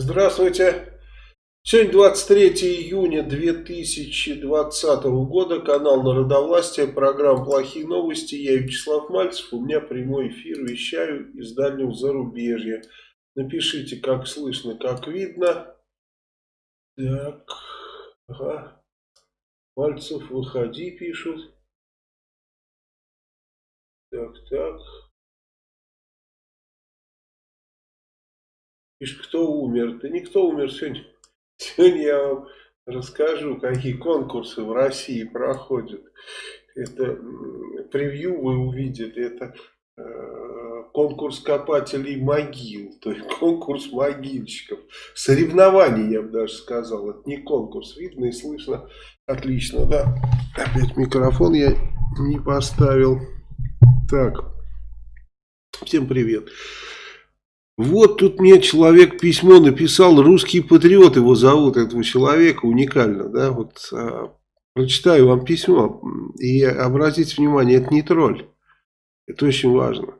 Здравствуйте. Сегодня 23 июня 2020 года, канал Народовластия, программа «Плохие новости». Я Вячеслав Мальцев, у меня прямой эфир, вещаю из дальнего зарубежья. Напишите, как слышно, как видно. Так, ага. Мальцев, выходи, пишут. Так, так. Пишет, кто умер? Да никто умер сегодня. Сегодня я вам расскажу, какие конкурсы в России проходят. Это превью вы увидите, это э, конкурс копателей могил, то есть конкурс могильщиков. Соревнования, я бы даже сказал, это не конкурс, видно и слышно отлично, да. Опять микрофон я не поставил. Так, всем привет. Привет. Вот тут мне человек письмо написал, русский патриот его зовут, этого человека, уникально, да, вот а, прочитаю вам письмо и обратите внимание, это не тролль, это очень важно.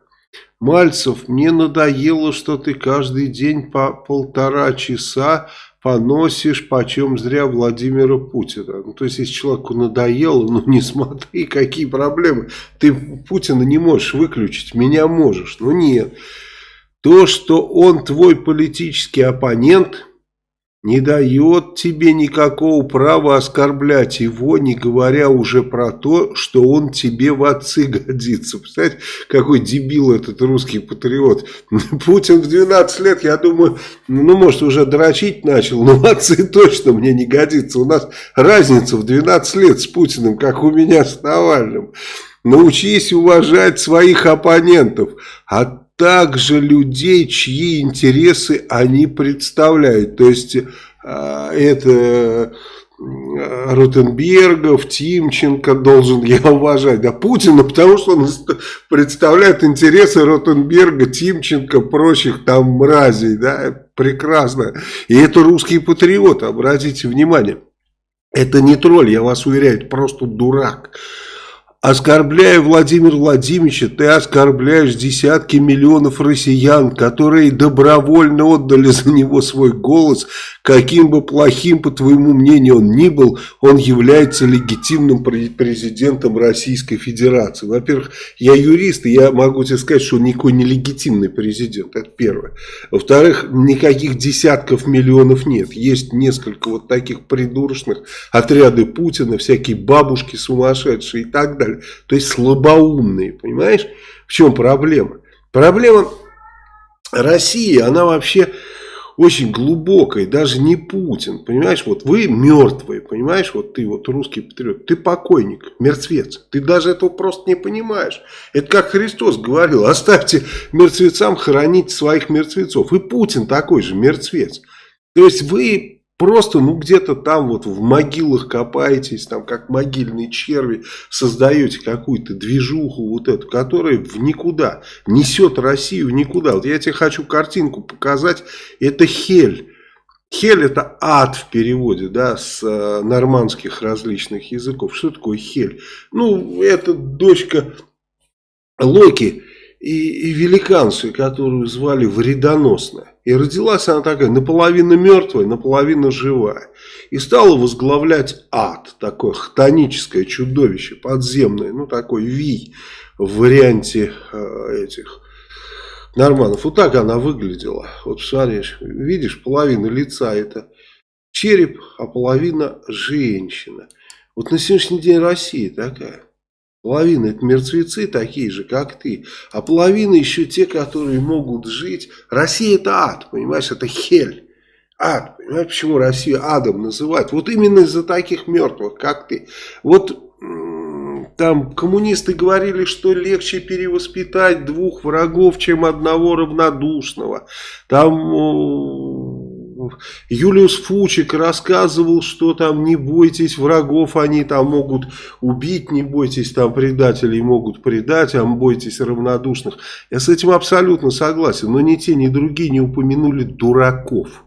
Мальцев, мне надоело, что ты каждый день по полтора часа поносишь почем зря Владимира Путина. Ну, то есть, если человеку надоело, ну не смотри, какие проблемы. Ты Путина не можешь выключить, меня можешь. Ну нет. То, что он твой политический оппонент, не дает тебе никакого права оскорблять его, не говоря уже про то, что он тебе в отцы годится. Представляете, какой дебил этот русский патриот. Путин в 12 лет, я думаю, ну, может, уже дрочить начал, но в отцы точно мне не годится. У нас разница в 12 лет с Путиным, как у меня с Навальным. Научись уважать своих оппонентов. А также людей, чьи интересы они представляют. То есть, а, это Ротенбергов, Тимченко должен я уважать, да Путина, потому что он представляет интересы Ротенберга, Тимченко, прочих там мразей, да, прекрасно. И это русский патриот, обратите внимание. Это не тролль, я вас уверяю, это просто дурак. Оскорбляя Владимира Владимировича, ты оскорбляешь десятки миллионов россиян, которые добровольно отдали за него свой голос. Каким бы плохим, по твоему мнению, он ни был, он является легитимным президентом Российской Федерации. Во-первых, я юрист, и я могу тебе сказать, что он никакой не легитимный президент. Это первое. Во-вторых, никаких десятков миллионов нет. Есть несколько вот таких придурочных отряды Путина, всякие бабушки сумасшедшие и так далее далее. То есть слабоумные, понимаешь? В чем проблема? Проблема России, она вообще очень глубокая, даже не Путин, понимаешь, вот вы мертвые, понимаешь, вот ты вот русский патриот, ты покойник, мертвец, ты даже этого просто не понимаешь. Это как Христос говорил, оставьте мертвецам хоронить своих мертвецов, и Путин такой же мертвец. То есть вы Просто, ну, где-то там вот в могилах копаетесь, там, как могильные черви, создаете какую-то движуху вот эту, которая в никуда, несет Россию в никуда. Вот я тебе хочу картинку показать, это Хель. Хель это ад в переводе, да, с э, нормандских различных языков. Что такое Хель? Ну, это дочка Локи и, и великанцию, которую звали Вредоносная. И родилась она такая, наполовину мертвая, наполовину живая. И стала возглавлять ад, такое хтоническое чудовище, подземное, ну такой вий в варианте э, этих норманов. Вот так она выглядела. Вот смотришь, видишь, половина лица это череп, а половина женщина. Вот на сегодняшний день Россия такая. Половина это мертвецы такие же, как ты. А половина еще те, которые могут жить. Россия это ад, понимаешь, это хель. Ад, понимаешь, почему Россию адом называют? Вот именно из-за таких мертвых, как ты. Вот там коммунисты говорили, что легче перевоспитать двух врагов, чем одного равнодушного. Там Юлиус Фучик рассказывал, что там не бойтесь врагов, они там могут убить, не бойтесь там предателей могут предать, а бойтесь равнодушных. Я с этим абсолютно согласен, но ни те, ни другие не упомянули дураков.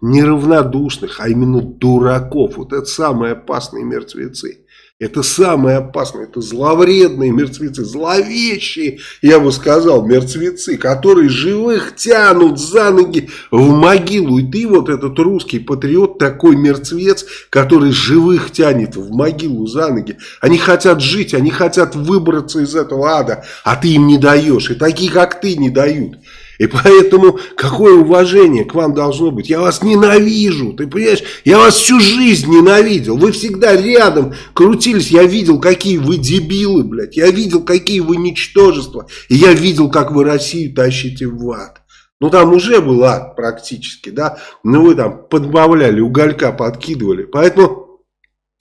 Не равнодушных, а именно дураков. Вот это самые опасные мертвецы. Это самое опасное, это зловредные мертвецы, зловещие, я бы сказал, мертвецы, которые живых тянут за ноги в могилу. И ты вот этот русский патриот, такой мертвец, который живых тянет в могилу за ноги. Они хотят жить, они хотят выбраться из этого ада, а ты им не даешь. И такие, как ты, не дают. И поэтому какое уважение к вам должно быть? Я вас ненавижу, ты понимаешь? Я вас всю жизнь ненавидел. Вы всегда рядом крутились. Я видел, какие вы дебилы, блядь. Я видел, какие вы ничтожества. И я видел, как вы Россию тащите в ад. Ну там уже был ад практически, да. Но вы там подбавляли, уголька подкидывали. Поэтому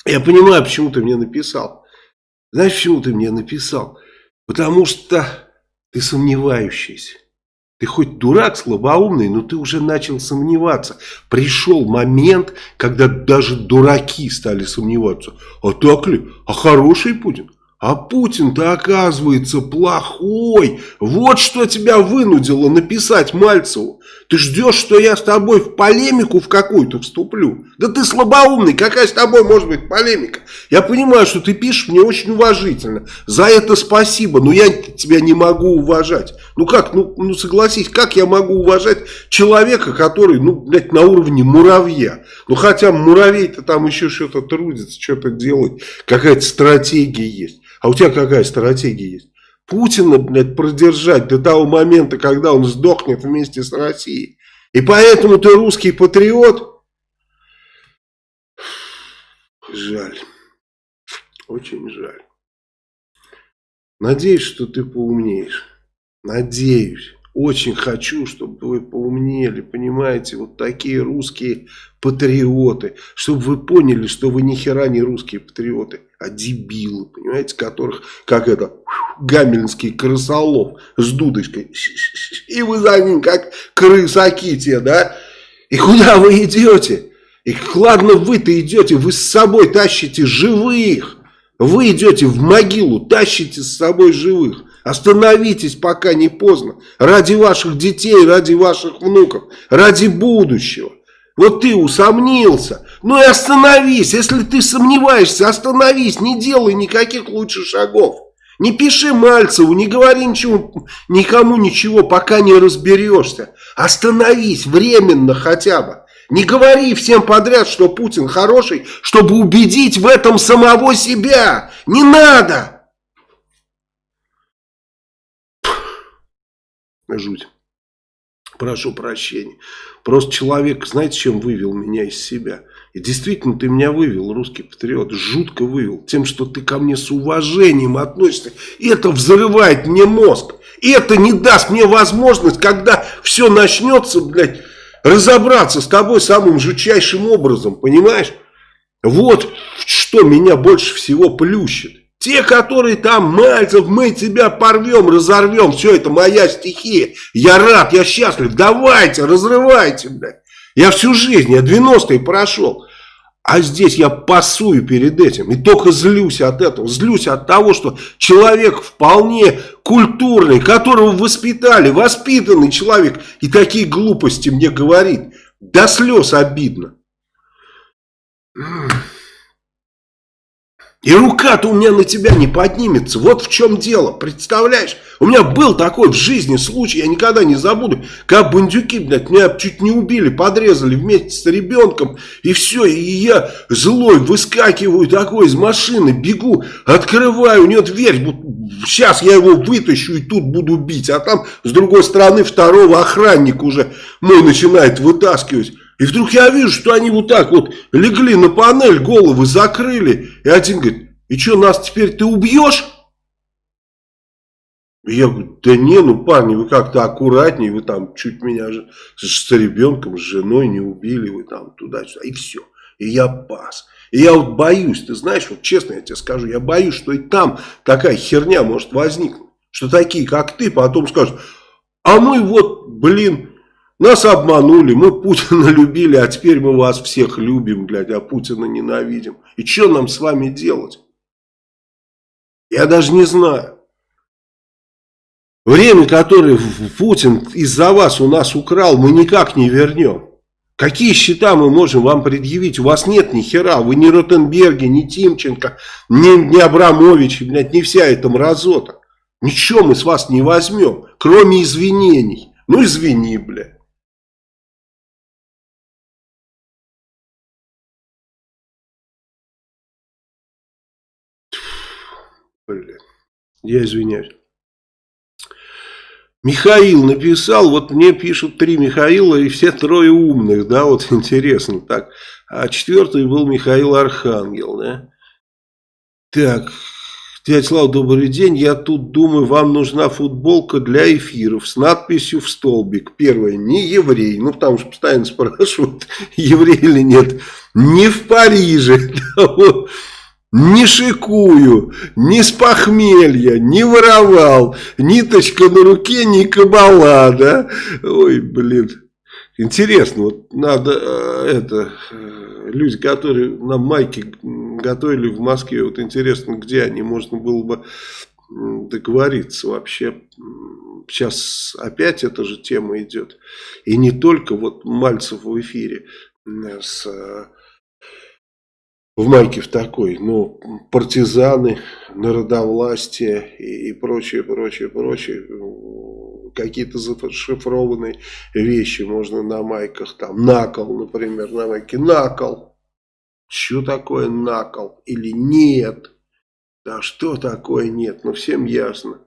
я понимаю, почему ты мне написал. Знаешь, почему ты мне написал? Потому что ты сомневающийся. Ты хоть дурак слабоумный, но ты уже начал сомневаться. Пришел момент, когда даже дураки стали сомневаться. А так ли? А хороший Путин? А Путин-то оказывается плохой. Вот что тебя вынудило написать Мальцеву. Ты ждешь, что я с тобой в полемику в какую-то вступлю? Да ты слабоумный, какая с тобой может быть полемика? Я понимаю, что ты пишешь мне очень уважительно. За это спасибо, но я тебя не могу уважать. Ну как, ну, ну согласись, как я могу уважать человека, который, ну, блядь, на уровне муравья? Ну хотя муравей-то там еще что-то трудится, что-то делает, какая-то стратегия есть. А у тебя какая стратегия есть? Путина, блядь, продержать до того момента, когда он сдохнет вместе с Россией. И поэтому ты русский патриот? Жаль. Очень жаль. Надеюсь, что ты поумнеешь. Надеюсь. Очень хочу, чтобы вы поумнели, понимаете, вот такие русские патриоты, чтобы вы поняли, что вы ни хера не русские патриоты, а дебилы, понимаете, которых, как это, гамельнский крысолов с дудочкой, и вы за ним, как крысаки те, да, и куда вы идете? И ладно вы-то идете, вы с собой тащите живых, вы идете в могилу, тащите с собой живых. Остановитесь, пока не поздно. Ради ваших детей, ради ваших внуков, ради будущего. Вот ты усомнился. Ну и остановись. Если ты сомневаешься, остановись. Не делай никаких лучших шагов. Не пиши Мальцеву, не говори ничего, никому ничего, пока не разберешься. Остановись временно хотя бы. Не говори всем подряд, что Путин хороший, чтобы убедить в этом самого себя. Не надо. Жуть. Прошу прощения. Просто человек, знаете, чем вывел меня из себя? И действительно, ты меня вывел, русский патриот, жутко вывел. Тем, что ты ко мне с уважением относишься. Это взрывает мне мозг. И это не даст мне возможность, когда все начнется, блядь, разобраться с тобой самым жутчайшим образом, понимаешь? Вот что меня больше всего плющит. Те, которые там, Мальцев, мы тебя порвем, разорвем, все это моя стихия. Я рад, я счастлив, давайте, разрывайте, блядь. Я всю жизнь, я 90-е прошел. А здесь я пасую перед этим. И только злюсь от этого. Злюсь от того, что человек вполне культурный, которого воспитали, воспитанный человек. И такие глупости мне говорит. До слез обидно. И рука-то у меня на тебя не поднимется. Вот в чем дело. Представляешь? У меня был такой в жизни случай, я никогда не забуду. Как бандюки, блядь, меня чуть не убили, подрезали вместе с ребенком. И все, и я злой выскакиваю такой из машины, бегу, открываю, у него дверь. Сейчас я его вытащу и тут буду бить. А там с другой стороны второго охранника уже мой начинает вытаскивать. И вдруг я вижу, что они вот так вот легли на панель, головы закрыли. И один говорит, и что, нас теперь ты убьешь? И я говорю, да не, ну парни, вы как-то аккуратнее, вы там чуть меня же с ребенком, с женой не убили, вы там туда-сюда, и все. И я пас. И я вот боюсь, ты знаешь, вот честно я тебе скажу, я боюсь, что и там такая херня может возникнуть. Что такие, как ты, потом скажут, а мы вот, блин, нас обманули, мы Путина любили, а теперь мы вас всех любим, блядь, а Путина ненавидим. И что нам с вами делать? Я даже не знаю. Время, которое Путин из-за вас у нас украл, мы никак не вернем. Какие счета мы можем вам предъявить? У вас нет ни хера. Вы ни Ротенберги, ни Тимченко, ни, ни Абрамович, блядь, не вся эта мразота. Ничего мы с вас не возьмем, кроме извинений. Ну извини, блядь. Я извиняюсь. Михаил написал, вот мне пишут три Михаила и все трое умных, да, вот интересно так. А четвертый был Михаил Архангел, да. Так, дядя Слава, добрый день. Я тут думаю, вам нужна футболка для эфиров с надписью в столбик. Первое, не еврей, ну потому что постоянно спрашивают, еврей или нет. Не в Париже, не шикую, не с похмелья, не воровал, ниточка на руке, не кабала, да? Ой, блин. Интересно, вот надо э, это, э, люди, которые на майке готовили в Москве, вот интересно, где они, можно было бы договориться вообще. Сейчас опять эта же тема идет. И не только вот Мальцев в эфире с в майке в такой, ну, партизаны, народовластие и, и прочее, прочее, прочее, какие-то зашифрованные вещи можно на майках, там, накол, например, на майке, накол, что такое накол или нет, да что такое нет, ну, всем ясно.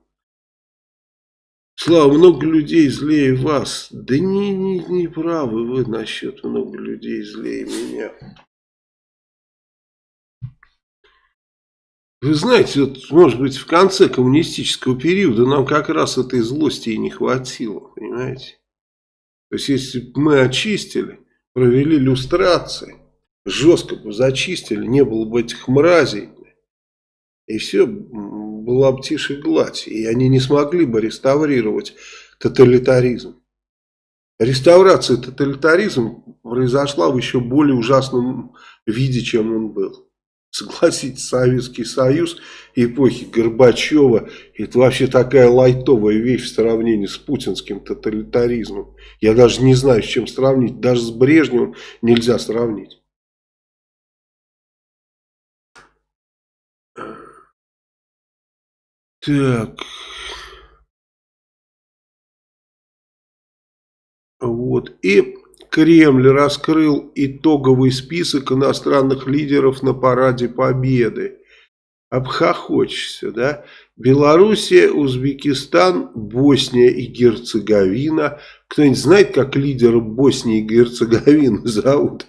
Слава, много людей злее вас. Да не, не, не правы вы насчет много людей злее меня. Вы знаете, вот, может быть, в конце коммунистического периода нам как раз этой злости и не хватило, понимаете? То есть, если бы мы очистили, провели люстрации, жестко бы зачистили, не было бы этих мразей, и все, была бы тише гладь, и они не смогли бы реставрировать тоталитаризм. Реставрация тоталитаризма произошла в еще более ужасном виде, чем он был. Согласитесь, Советский Союз эпохи Горбачева это вообще такая лайтовая вещь в сравнении с путинским тоталитаризмом. Я даже не знаю, с чем сравнить. Даже с Брежневым нельзя сравнить. Так. Вот. И Кремль раскрыл итоговый список иностранных лидеров на параде Победы. Обхохочешься, да? Белоруссия, Узбекистан, Босния и Герцеговина. Кто-нибудь знает, как лидера Боснии и Герцеговины зовут?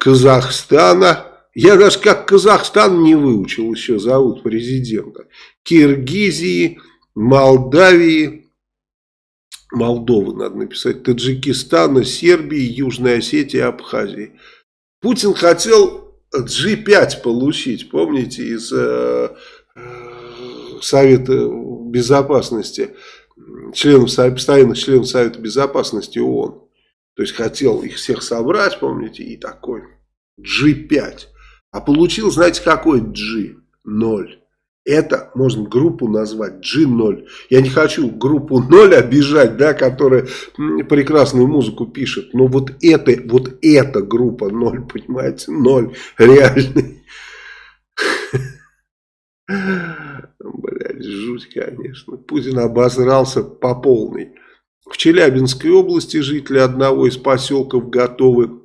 Казахстана. Я даже как Казахстан не выучил еще зовут президента. Киргизии, Молдавии, Молдовы надо написать, Таджикистана, Сербии, Южной Осетии, Абхазии. Путин хотел G5 получить, помните, из э, э, Совета Безопасности, членов, постоянных членов Совета Безопасности ООН. То есть хотел их всех собрать, помните, и такой G5. А получил, знаете, какой G? Ноль. Это можно группу назвать G0. Я не хочу группу 0 обижать, да, которая прекрасную музыку пишет. Но вот это, вот эта группа 0, понимаете, 0 реальный. Блять, жуть, конечно. Путин обосрался по полной. В Челябинской области жители одного из поселков готовы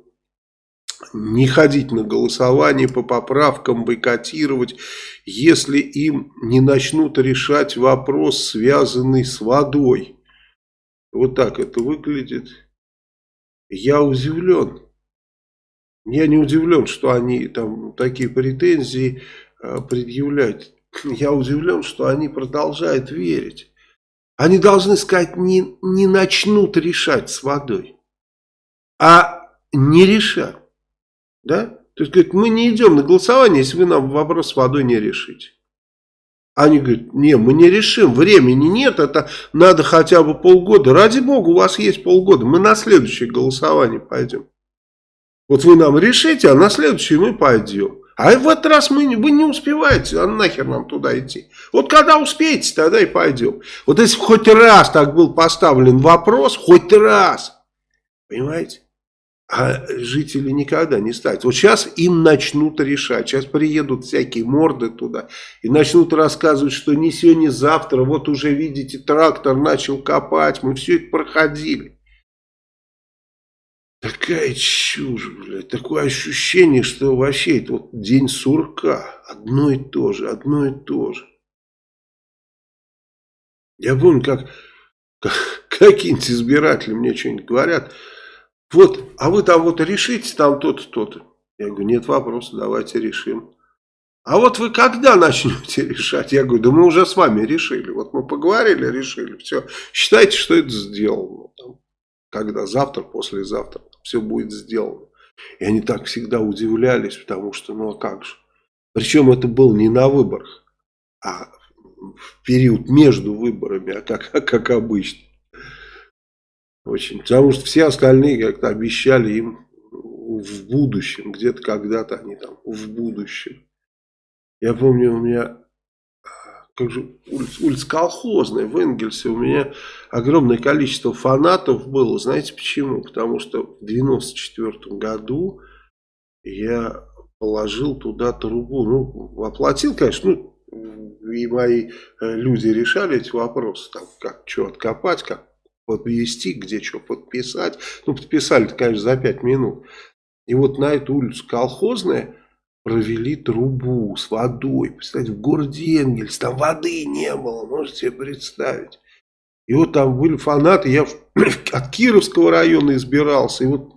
не ходить на голосование по поправкам, бойкотировать, если им не начнут решать вопрос, связанный с водой. Вот так это выглядит. Я удивлен. Я не удивлен, что они там такие претензии э, предъявляют. Я удивлен, что они продолжают верить. Они должны сказать, не, не начнут решать с водой, а не решат. Да? То есть, говорит, мы не идем на голосование, если вы нам вопрос с водой не решите. Они говорят, не, мы не решим, времени нет, это надо хотя бы полгода. Ради бога, у вас есть полгода, мы на следующее голосование пойдем. Вот вы нам решите, а на следующее мы пойдем. А в этот раз мы, вы не успеваете, а нахер нам туда идти. Вот когда успеете, тогда и пойдем. Вот если хоть раз так был поставлен вопрос, хоть раз, понимаете? А жители никогда не ставят. Вот сейчас им начнут решать. Сейчас приедут всякие морды туда и начнут рассказывать, что не сегодня, не завтра. Вот уже видите, трактор начал копать. Мы все это проходили. Такая чушь, блядь. Такое ощущение, что вообще это вот день сурка. Одно и то же, одно и то же. Я помню, как, как какие-нибудь избиратели мне что-нибудь говорят. Вот, а вы там вот решите там то-то, то-то. Я говорю, нет вопроса, давайте решим. А вот вы когда начнете решать? Я говорю, да мы уже с вами решили. Вот мы поговорили, решили. Все, считайте, что это сделано. Там, когда завтра, послезавтра все будет сделано. И они так всегда удивлялись, потому что, ну а как же. Причем это было не на выборах, а в период между выборами, а как, как обычно. Очень. Потому что все остальные как-то обещали им в будущем, где-то когда-то они там в будущем. Я помню, у меня как же улица, улица колхозная в Энгельсе, у меня огромное количество фанатов было. Знаете почему? Потому что в 94 году я положил туда трубу. Ну, оплатил, конечно, ну, и мои э, люди решали эти вопросы, там, как что откопать, как подвести, где что подписать. Ну, подписали конечно, за 5 минут. И вот на эту улицу колхозная провели трубу с водой. Представьте, в городе Энгельс, там воды не было, можете себе представить. И вот там были фанаты, я от Кировского района избирался, и вот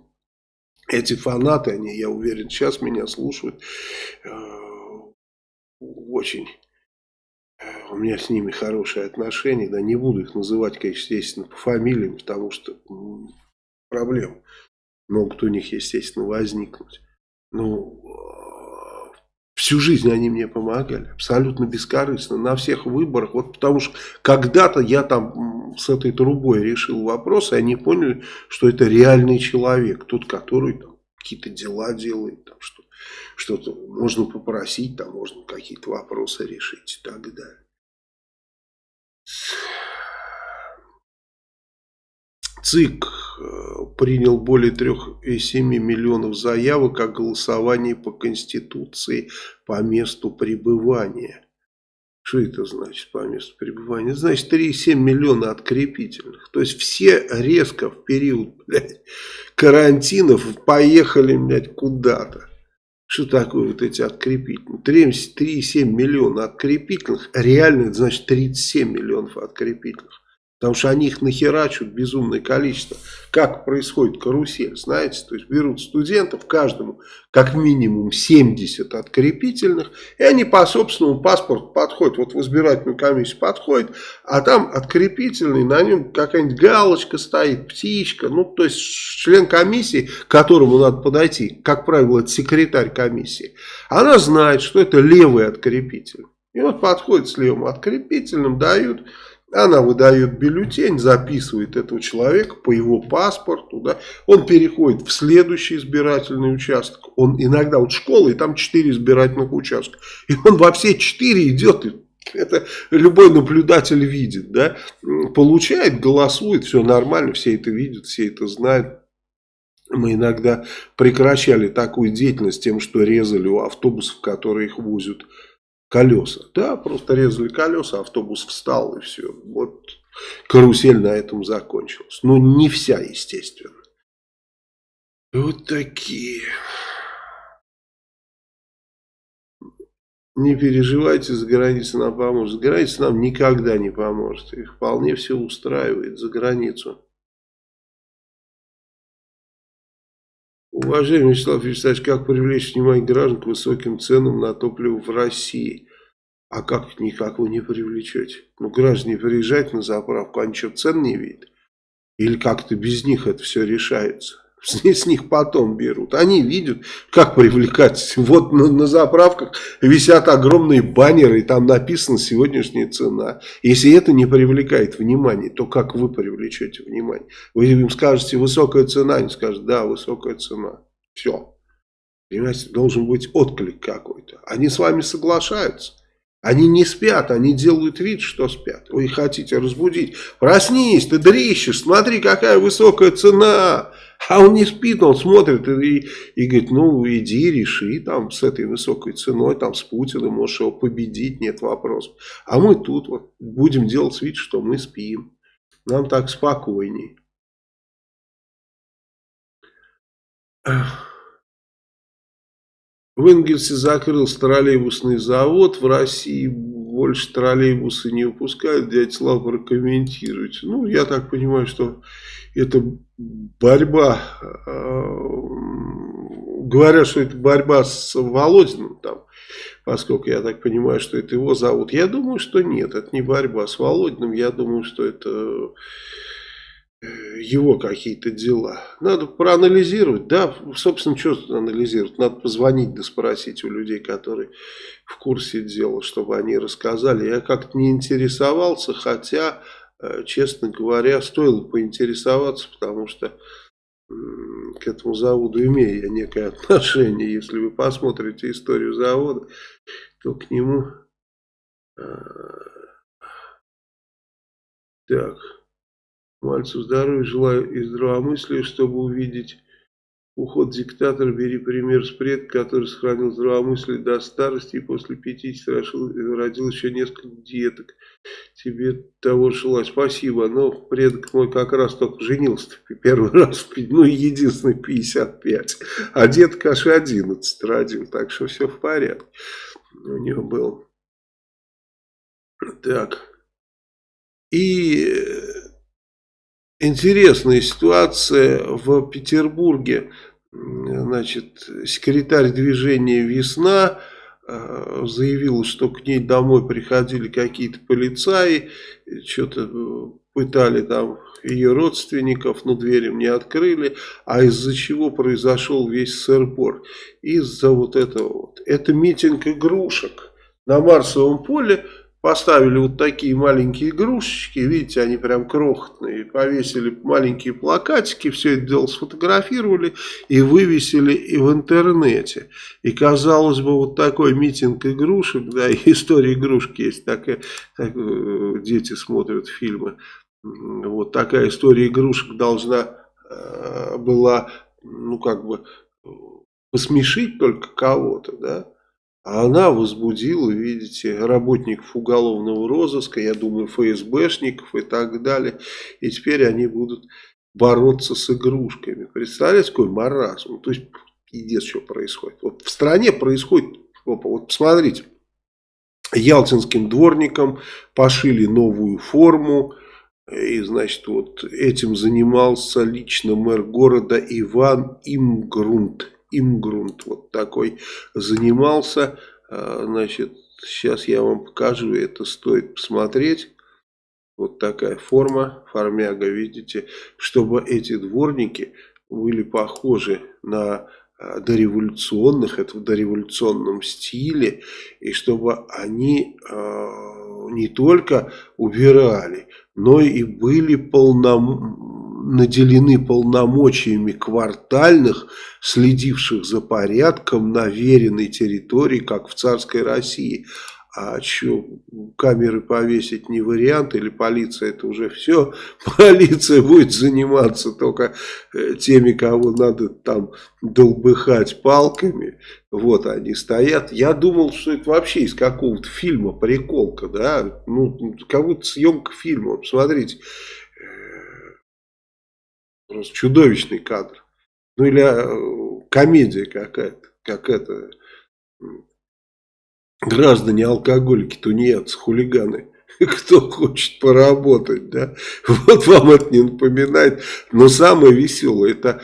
эти фанаты, они, я уверен, сейчас меня слушают, э, очень у меня с ними хорошие отношения, да, не буду их называть, конечно, естественно, по фамилиям, потому что проблем могут у них, естественно, возникнуть. Ну, всю жизнь они мне помогали, абсолютно бескорыстно, на всех выборах, вот потому что когда-то я там с этой трубой решил вопрос, и они поняли, что это реальный человек, тот, который там какие-то дела делает, там что что-то можно попросить, там можно какие-то вопросы решить и так далее. ЦИК э, принял более 3,7 миллионов заявок о голосовании по Конституции по месту пребывания. Что это значит по месту пребывания? Значит 3,7 миллиона открепительных. То есть все резко в период блядь, карантинов поехали куда-то. Что такое вот эти открепительные? 3,7 миллиона открепительных, реально это значит 37 миллионов открепительных. Потому что они их нахерачивают безумное количество. Как происходит карусель, знаете? То есть берут студентов, каждому как минимум 70 открепительных, и они по собственному паспорту подходят. Вот в избирательную комиссию подходит, а там открепительный, на нем какая-нибудь галочка стоит, птичка. Ну, то есть член комиссии, к которому надо подойти, как правило, это секретарь комиссии, она знает, что это левый открепитель. И вот подходит с левым открепительным, дают она выдает бюллетень, записывает этого человека по его паспорту. Да. Он переходит в следующий избирательный участок. Он иногда вот школа, и там 4 избирательных участка. И он во все 4 идет. Это любой наблюдатель видит. Да. Получает, голосует, все нормально, все это видят, все это знают. Мы иногда прекращали такую деятельность тем, что резали у автобусов, которые их возят колеса. Да, просто резали колеса, автобус встал и все. Вот карусель на этом закончилась. Но не вся, естественно. Вот такие. Не переживайте, за границей нам поможет. За границей нам никогда не поможет. Их вполне все устраивает за границу. Уважаемый Вячеслав Вячеславович, как привлечь внимание граждан к высоким ценам на топливо в России? А как никак вы не привлечете? Ну, граждане приезжают на заправку, они что, цен не видят? Или как-то без них это все решается? С, них потом берут. Они видят, как привлекать. Вот на, на заправках висят огромные баннеры, и там написана сегодняшняя цена. Если это не привлекает внимание, то как вы привлечете внимание? Вы им скажете, высокая цена, они скажут, да, высокая цена. Все. Понимаете, должен быть отклик какой-то. Они с вами соглашаются. Они не спят, они делают вид, что спят. Вы хотите разбудить. Проснись, ты дрищешь, смотри, какая высокая цена. А он не спит, он смотрит и, и говорит, ну иди реши там с этой высокой ценой, там с Путиным, можешь его победить, нет вопросов. А мы тут вот будем делать вид, что мы спим. Нам так спокойней. В Энгельсе закрылся троллейбусный завод, в России больше троллейбусы не выпускают, дядя Слава прокомментируйте. Ну, я так понимаю, что это борьба, э, говорят, что это борьба с Володиным там, поскольку я так понимаю, что это его зовут. Я думаю, что нет, это не борьба с Володиным, я думаю, что это его какие-то дела. Надо проанализировать. Да, собственно, что анализировать? Надо позвонить да спросить у людей, которые в курсе дела, чтобы они рассказали. Я как-то не интересовался, хотя, э, честно говоря, стоило поинтересоваться, потому что к этому заводу имею я некое отношение. Если вы посмотрите историю завода, то к нему... Э, так... Мальцу здоровья желаю и здравомыслия, чтобы увидеть уход диктатора. Бери пример с предка, который сохранил здравомыслие до старости и после 50 родил еще несколько деток. Тебе того желаю. Спасибо. Но предок мой как раз только женился первый раз, ну единственный 55. А детка аж 11 родил, так что все в порядке. У него был. Так. И интересная ситуация в Петербурге. Значит, секретарь движения «Весна» э, заявила, что к ней домой приходили какие-то полицаи, что-то пытали там ее родственников, но дверь им не открыли, а из-за чего произошел весь сырбор? Из-за вот этого вот. Это митинг игрушек на Марсовом поле, Поставили вот такие маленькие игрушечки, видите, они прям крохотные, повесили маленькие плакатики, все это дело сфотографировали и вывесили и в интернете. И казалось бы, вот такой митинг игрушек, да, и история игрушки есть, такая, так, э, дети смотрят фильмы, вот такая история игрушек должна э, была, ну как бы, посмешить только кого-то, да, а она возбудила, видите, работников уголовного розыска, я думаю, ФСБшников и так далее. И теперь они будут бороться с игрушками. Представляете, какой маразм? То есть, пиздец, что происходит. Вот в стране происходит, опа, вот посмотрите, ялтинским дворникам пошили новую форму, и, значит, вот этим занимался лично мэр города Иван Имгрунт имгрунт вот такой занимался. А, значит, сейчас я вам покажу, это стоит посмотреть. Вот такая форма, формяга, видите, чтобы эти дворники были похожи на а, дореволюционных, это в дореволюционном стиле, и чтобы они э, не только убирали, но и были полном наделены полномочиями квартальных, следивших за порядком на веренной территории, как в царской России. А что, камеры повесить не вариант, или полиция это уже все? Полиция будет заниматься только э, теми, кого надо там долбыхать палками. Вот они стоят. Я думал, что это вообще из какого-то фильма приколка, да? Ну, будто съемка фильма. Посмотрите. Просто чудовищный кадр. Ну или э, комедия какая-то, как это, граждане алкоголики, тунеядцы, хулиганы. Кто хочет поработать, да? Вот вам это не напоминает. Но самое веселое, это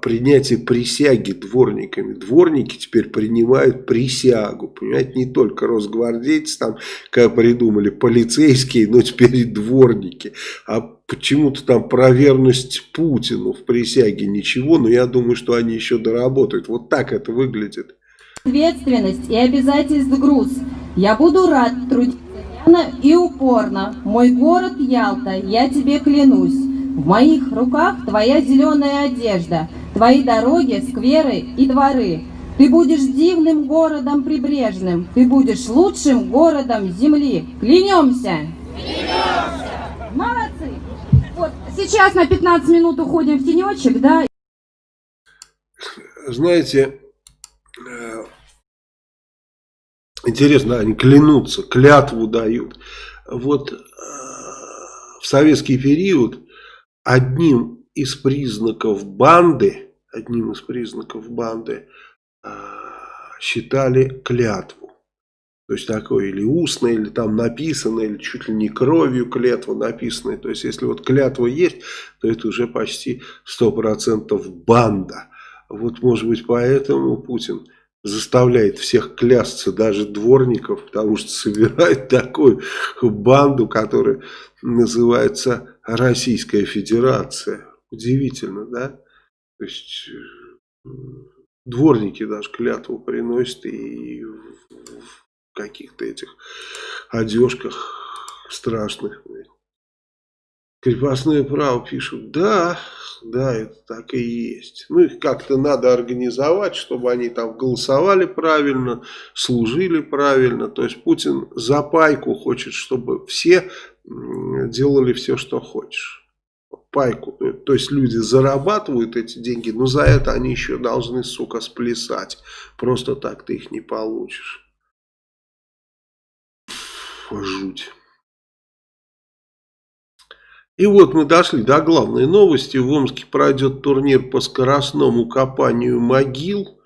принятие присяги дворниками. Дворники теперь принимают присягу, понимаете, не только росгвардейцы, там, как придумали, полицейские, но теперь и дворники. А почему-то там про верность Путину в присяге ничего, но я думаю, что они еще доработают. Вот так это выглядит. Ответственность и обязательств груз. Я буду рад трудиться и упорно. Мой город Ялта, я тебе клянусь. В моих руках твоя зеленая одежда, твои дороги, скверы и дворы. Ты будешь дивным городом прибрежным, ты будешь лучшим городом земли. Клянемся! Клянемся! Молодцы! Вот сейчас на 15 минут уходим в тенечек, да? знаете, э, интересно, они клянутся, клятву дают. Вот э, в советский период одним из признаков банды, одним из признаков банды э, считали клятву. То есть такое или устное, или там написано, или чуть ли не кровью клятва написанная. То есть если вот клятва есть, то это уже почти 100% банда. Вот может быть поэтому Путин заставляет всех клясться, даже дворников, потому что собирает такую банду, которая называется Российская Федерация. Удивительно, да? То есть э, дворники даже клятву приносят и в каких-то этих одежках страшных. Крепостное право пишут, да, да, это так и есть. Ну, их как-то надо организовать, чтобы они там голосовали правильно, служили правильно. То есть Путин за пайку хочет, чтобы все делали все, что хочешь. Пайку. То есть люди зарабатывают эти деньги, но за это они еще должны, сука, сплясать. Просто так ты их не получишь. Жуть. И вот мы дошли до главной новости. В Омске пройдет турнир по скоростному копанию могил.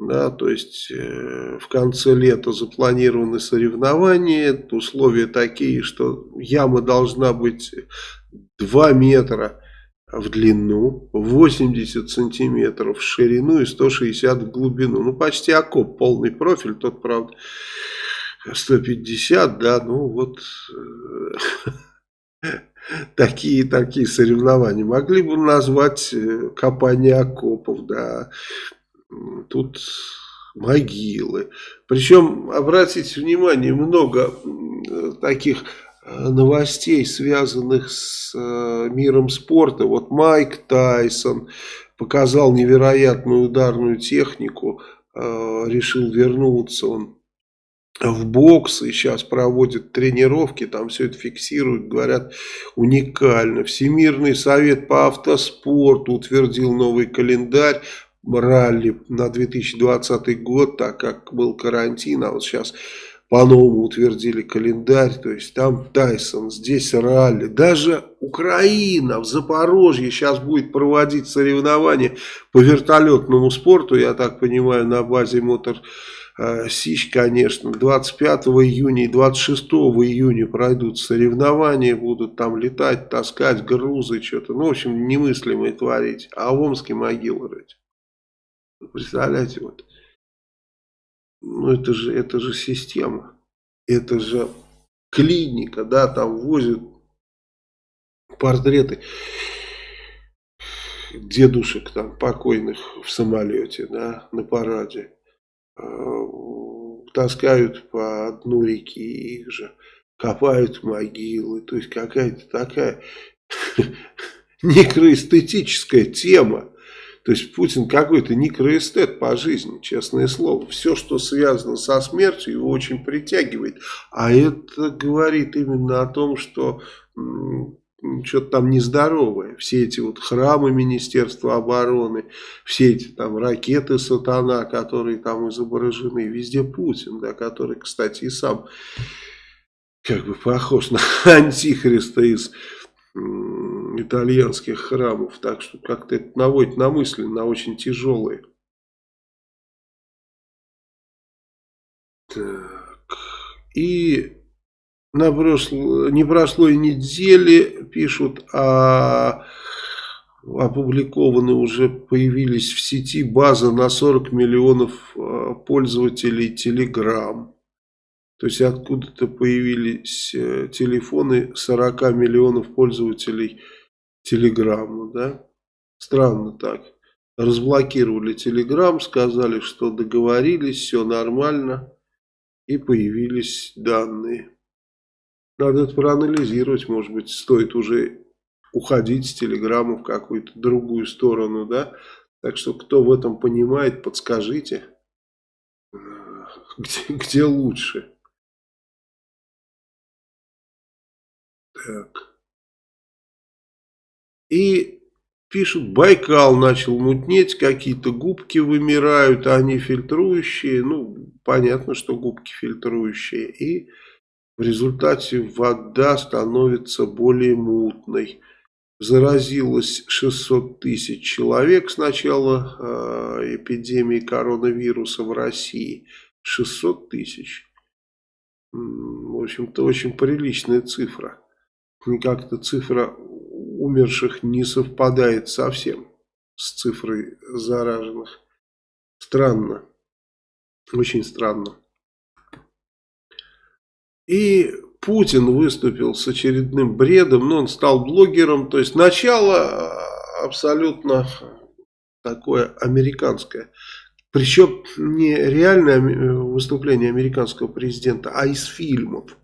Да, то есть э, в конце лета запланированы соревнования. Условия такие, что яма должна быть 2 метра в длину, 80 сантиметров в ширину и 160 в глубину. Ну, почти окоп, полный профиль. Тот, правда, 150, да, ну вот... Э, такие-такие соревнования. Могли бы назвать э, копание окопов, да, тут могилы. Причем, обратите внимание, много таких э, новостей, связанных с э, миром спорта. Вот Майк Тайсон показал невероятную ударную технику, решил вернуться, он в бокс и сейчас проводят тренировки, там все это фиксируют, говорят, уникально. Всемирный совет по автоспорту утвердил новый календарь ралли на 2020 год, так как был карантин, а вот сейчас по-новому утвердили календарь, то есть там Тайсон, здесь ралли. Даже Украина в Запорожье сейчас будет проводить соревнования по вертолетному спорту, я так понимаю, на базе мотор Э, Сич, конечно, 25 июня и 26 июня пройдут соревнования, будут там летать, таскать грузы, что-то, ну, в общем, немыслимое творить. А в Омске могилы рыть. Представляете, вот. Ну, это же, это же система. Это же клиника, да, там возят портреты дедушек там покойных в самолете, да, на параде. Э, таскают по дну реки их же, копают могилы. То есть какая-то такая некроэстетическая тема. То есть Путин какой-то некроэстет по жизни, честное слово. Все, что связано со смертью, его очень притягивает. А это говорит именно о том, что что-то там нездоровое. Все эти вот храмы Министерства обороны, все эти там ракеты сатана, которые там изображены, везде Путин, да, который, кстати, и сам как бы похож на антихриста из итальянских храмов. Так что как-то это наводит на мысли, на очень тяжелые. Так. И на прошло, не прошло и недели, пишут, а опубликованы уже, появились в сети база на 40 миллионов а, пользователей Telegram. То есть откуда-то появились э, телефоны 40 миллионов пользователей Телеграмма, да? Странно так. Разблокировали Телеграм, сказали, что договорились, все нормально. И появились данные. Надо это проанализировать, может быть, стоит уже уходить с телеграмму в какую-то другую сторону, да. Так что, кто в этом понимает, подскажите, где, где лучше. Так. И пишут, Байкал начал мутнеть, какие-то губки вымирают, а они фильтрующие. Ну, понятно, что губки фильтрующие. И в результате вода становится более мутной. Заразилось 600 тысяч человек с начала э, эпидемии коронавируса в России. 600 тысяч. В общем-то, очень приличная цифра. Как-то цифра умерших не совпадает совсем с цифрой зараженных. Странно. Очень странно. И Путин выступил с очередным бредом, но он стал блогером. То есть начало абсолютно такое американское. Причем не реальное выступление американского президента, а из фильмов.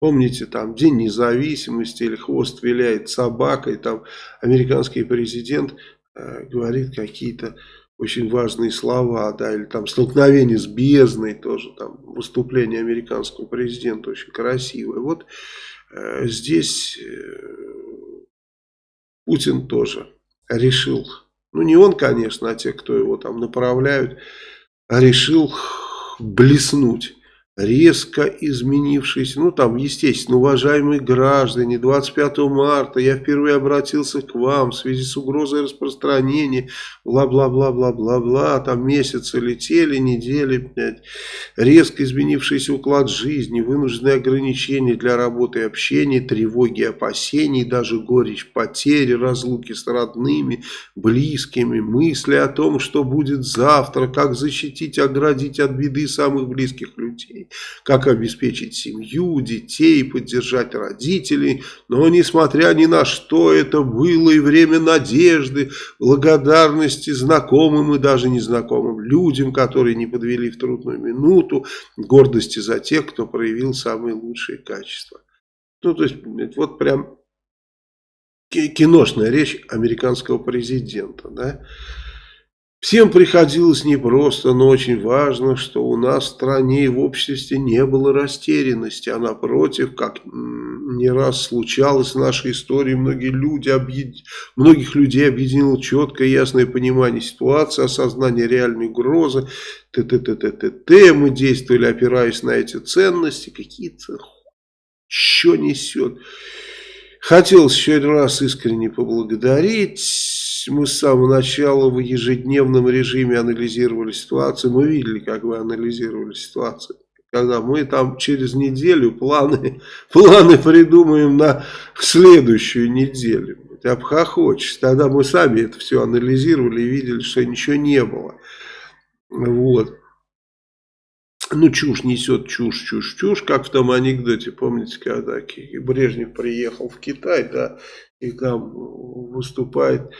Помните, там День независимости или хвост виляет собакой, там американский президент э, говорит какие-то очень важные слова, да, или там столкновение с бездной тоже, там выступление американского президента очень красивое. Вот э, здесь э, Путин тоже решил, ну не он, конечно, а те, кто его там направляют, решил блеснуть резко изменившийся, ну там, естественно, уважаемые граждане, 25 марта я впервые обратился к вам в связи с угрозой распространения, бла-бла-бла-бла-бла-бла, там месяцы летели, недели, блядь, резко изменившийся уклад жизни, вынужденные ограничения для работы и общения, тревоги, опасений, даже горечь потери, разлуки с родными, близкими, мысли о том, что будет завтра, как защитить, оградить от беды самых близких людей как обеспечить семью, детей, поддержать родителей. Но несмотря ни на что, это было и время надежды, благодарности знакомым и даже незнакомым людям, которые не подвели в трудную минуту, гордости за тех, кто проявил самые лучшие качества. Ну, то есть, вот прям киношная речь американского президента, да, Всем приходилось непросто, но очень важно, что у нас в стране и в обществе не было растерянности, а напротив, как не раз случалось в нашей истории, многие люди объед... многих людей объединило четкое ясное понимание ситуации, осознание реальной угрозы, т т т т т т мы действовали, опираясь на эти ценности, какие-то что несет. Хотелось еще раз искренне поблагодарить мы с самого начала в ежедневном режиме анализировали ситуацию. Мы видели, как вы анализировали ситуацию. Когда мы там через неделю планы, планы придумаем на следующую неделю. Обхохочешь. Тогда мы сами это все анализировали и видели, что ничего не было. Вот. Ну, чушь несет, чушь, чушь, чушь, как в том анекдоте, помните, когда Брежнев приехал в Китай, да, и там выступает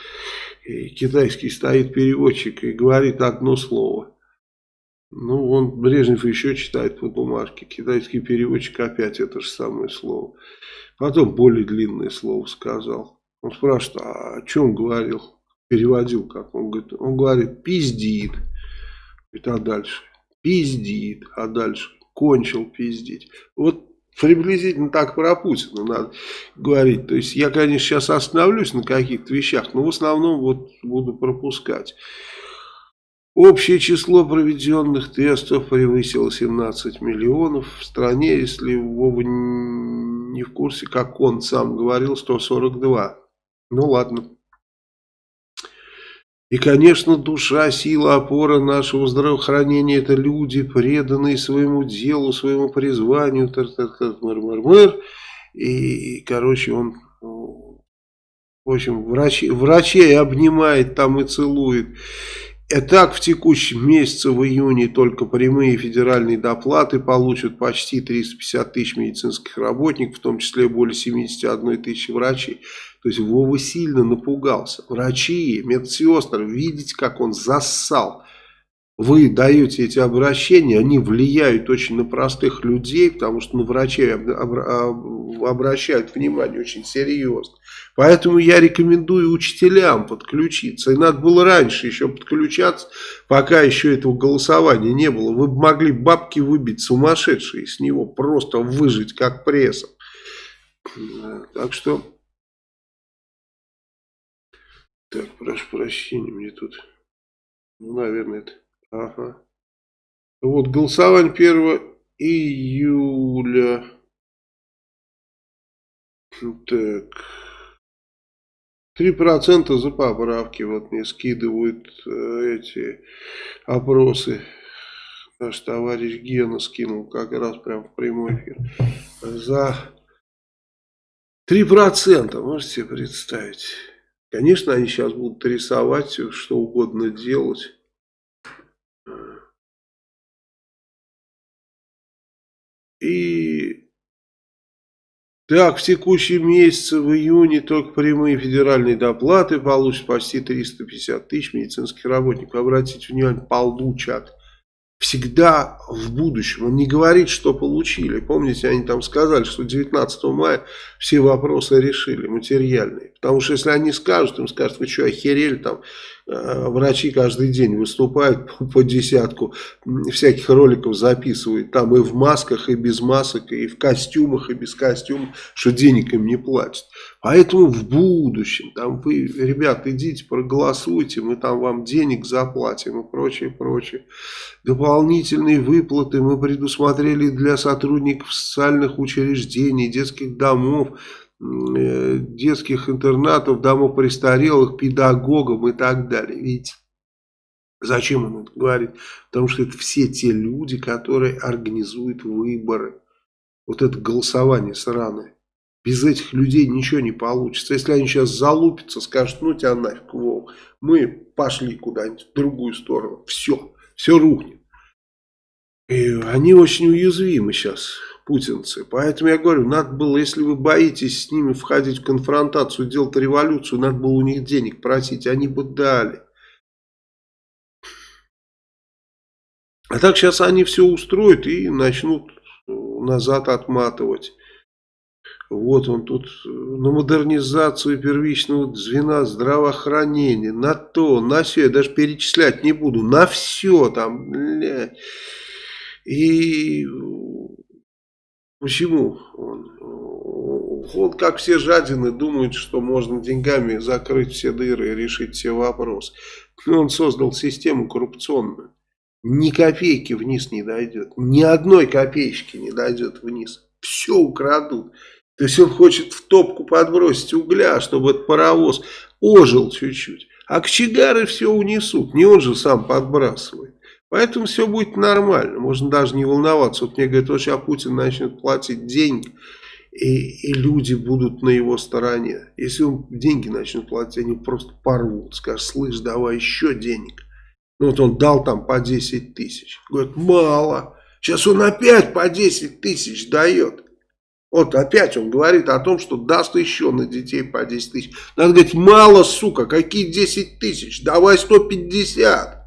и китайский стоит переводчик и говорит одно слово. Ну, он, Брежнев еще читает по бумажке, китайский переводчик опять это же самое слово. Потом более длинное слово сказал. Он спрашивает, а о чем говорил? Переводил как? Он говорит, он говорит пиздит. И а дальше? Пиздит. А дальше? Кончил пиздить. Вот Приблизительно так про Путина надо говорить. То есть я, конечно, сейчас остановлюсь на каких-то вещах, но в основном вот буду пропускать. Общее число проведенных тестов превысило 17 миллионов. В стране, если Вова не в курсе, как он сам говорил, 142. Ну ладно. И, конечно, душа, сила, опора нашего здравоохранения – это люди, преданные своему делу, своему призванию, тар -тар -тар, мыр -мыр -мыр. И, короче, он, в общем, врачи, врачей обнимает там и целует. И так в текущем месяце, в июне, только прямые федеральные доплаты получат почти 350 тысяч медицинских работников, в том числе более 71 тысячи врачей. То есть Вова сильно напугался. Врачи, медсестры, видите, как он зассал. Вы даете эти обращения, они влияют очень на простых людей, потому что на врачей обращают внимание очень серьезно. Поэтому я рекомендую учителям подключиться. И надо было раньше еще подключаться, пока еще этого голосования не было. Вы могли бабки выбить сумасшедшие с него, просто выжить как прессом. Так что... прошу прощения, мне тут, ну, наверное, это, ага. Вот, голосование 1 июля. Так. 3% за поправки. Вот мне скидывают э, эти опросы. Наш товарищ Гена скинул как раз прям в прямой эфир. За 3%, можете себе представить. Конечно, они сейчас будут рисовать, что угодно делать. И так, в текущем месяце, в июне, только прямые федеральные доплаты получат почти 350 тысяч медицинских работников. Обратите внимание, получат. Всегда в будущем. Он не говорит, что получили. Помните, они там сказали, что 19 мая все вопросы решили, материальные. Потому что если они скажут, им скажут, вы что, охерели, там врачи каждый день выступают по, десятку, всяких роликов записывают, там и в масках, и без масок, и в костюмах, и без костюмов, что денег им не платят. Поэтому в будущем, там вы, ребят, идите, проголосуйте, мы там вам денег заплатим и прочее, прочее. Дополнительные выплаты мы предусмотрели для сотрудников социальных учреждений, детских домов, Э, детских интернатов, домов престарелых, педагогам и так далее. Видите? Зачем он это говорит? Потому что это все те люди, которые организуют выборы. Вот это голосование сраное. Без этих людей ничего не получится. Если они сейчас залупятся, скажут, ну тебя нафиг, Вов, мы пошли куда-нибудь в другую сторону. Все, все рухнет. И они очень уязвимы сейчас путинцы. Поэтому я говорю, надо было, если вы боитесь с ними входить в конфронтацию, делать революцию, надо было у них денег просить, они бы дали. А так сейчас они все устроят и начнут назад отматывать. Вот он тут на модернизацию первичного звена здравоохранения, на то, на все, я даже перечислять не буду, на все там, бля. И Почему? Он, он, как все жадины, думает, что можно деньгами закрыть все дыры и решить все вопросы. Он создал систему коррупционную. Ни копейки вниз не дойдет. Ни одной копеечки не дойдет вниз. Все украдут. То есть он хочет в топку подбросить угля, чтобы этот паровоз ожил чуть-чуть. А кочегары все унесут. Не он же сам подбрасывает. Поэтому все будет нормально, можно даже не волноваться. Вот мне говорят, вот сейчас Путин начнет платить деньги, и, и люди будут на его стороне. Если он деньги начнет платить, они просто порвут, скажут, слышь, давай еще денег. Ну вот он дал там по 10 тысяч. Говорит, мало. Сейчас он опять по 10 тысяч дает. Вот опять он говорит о том, что даст еще на детей по 10 тысяч. Надо говорить, мало, сука, какие 10 тысяч? Давай 150.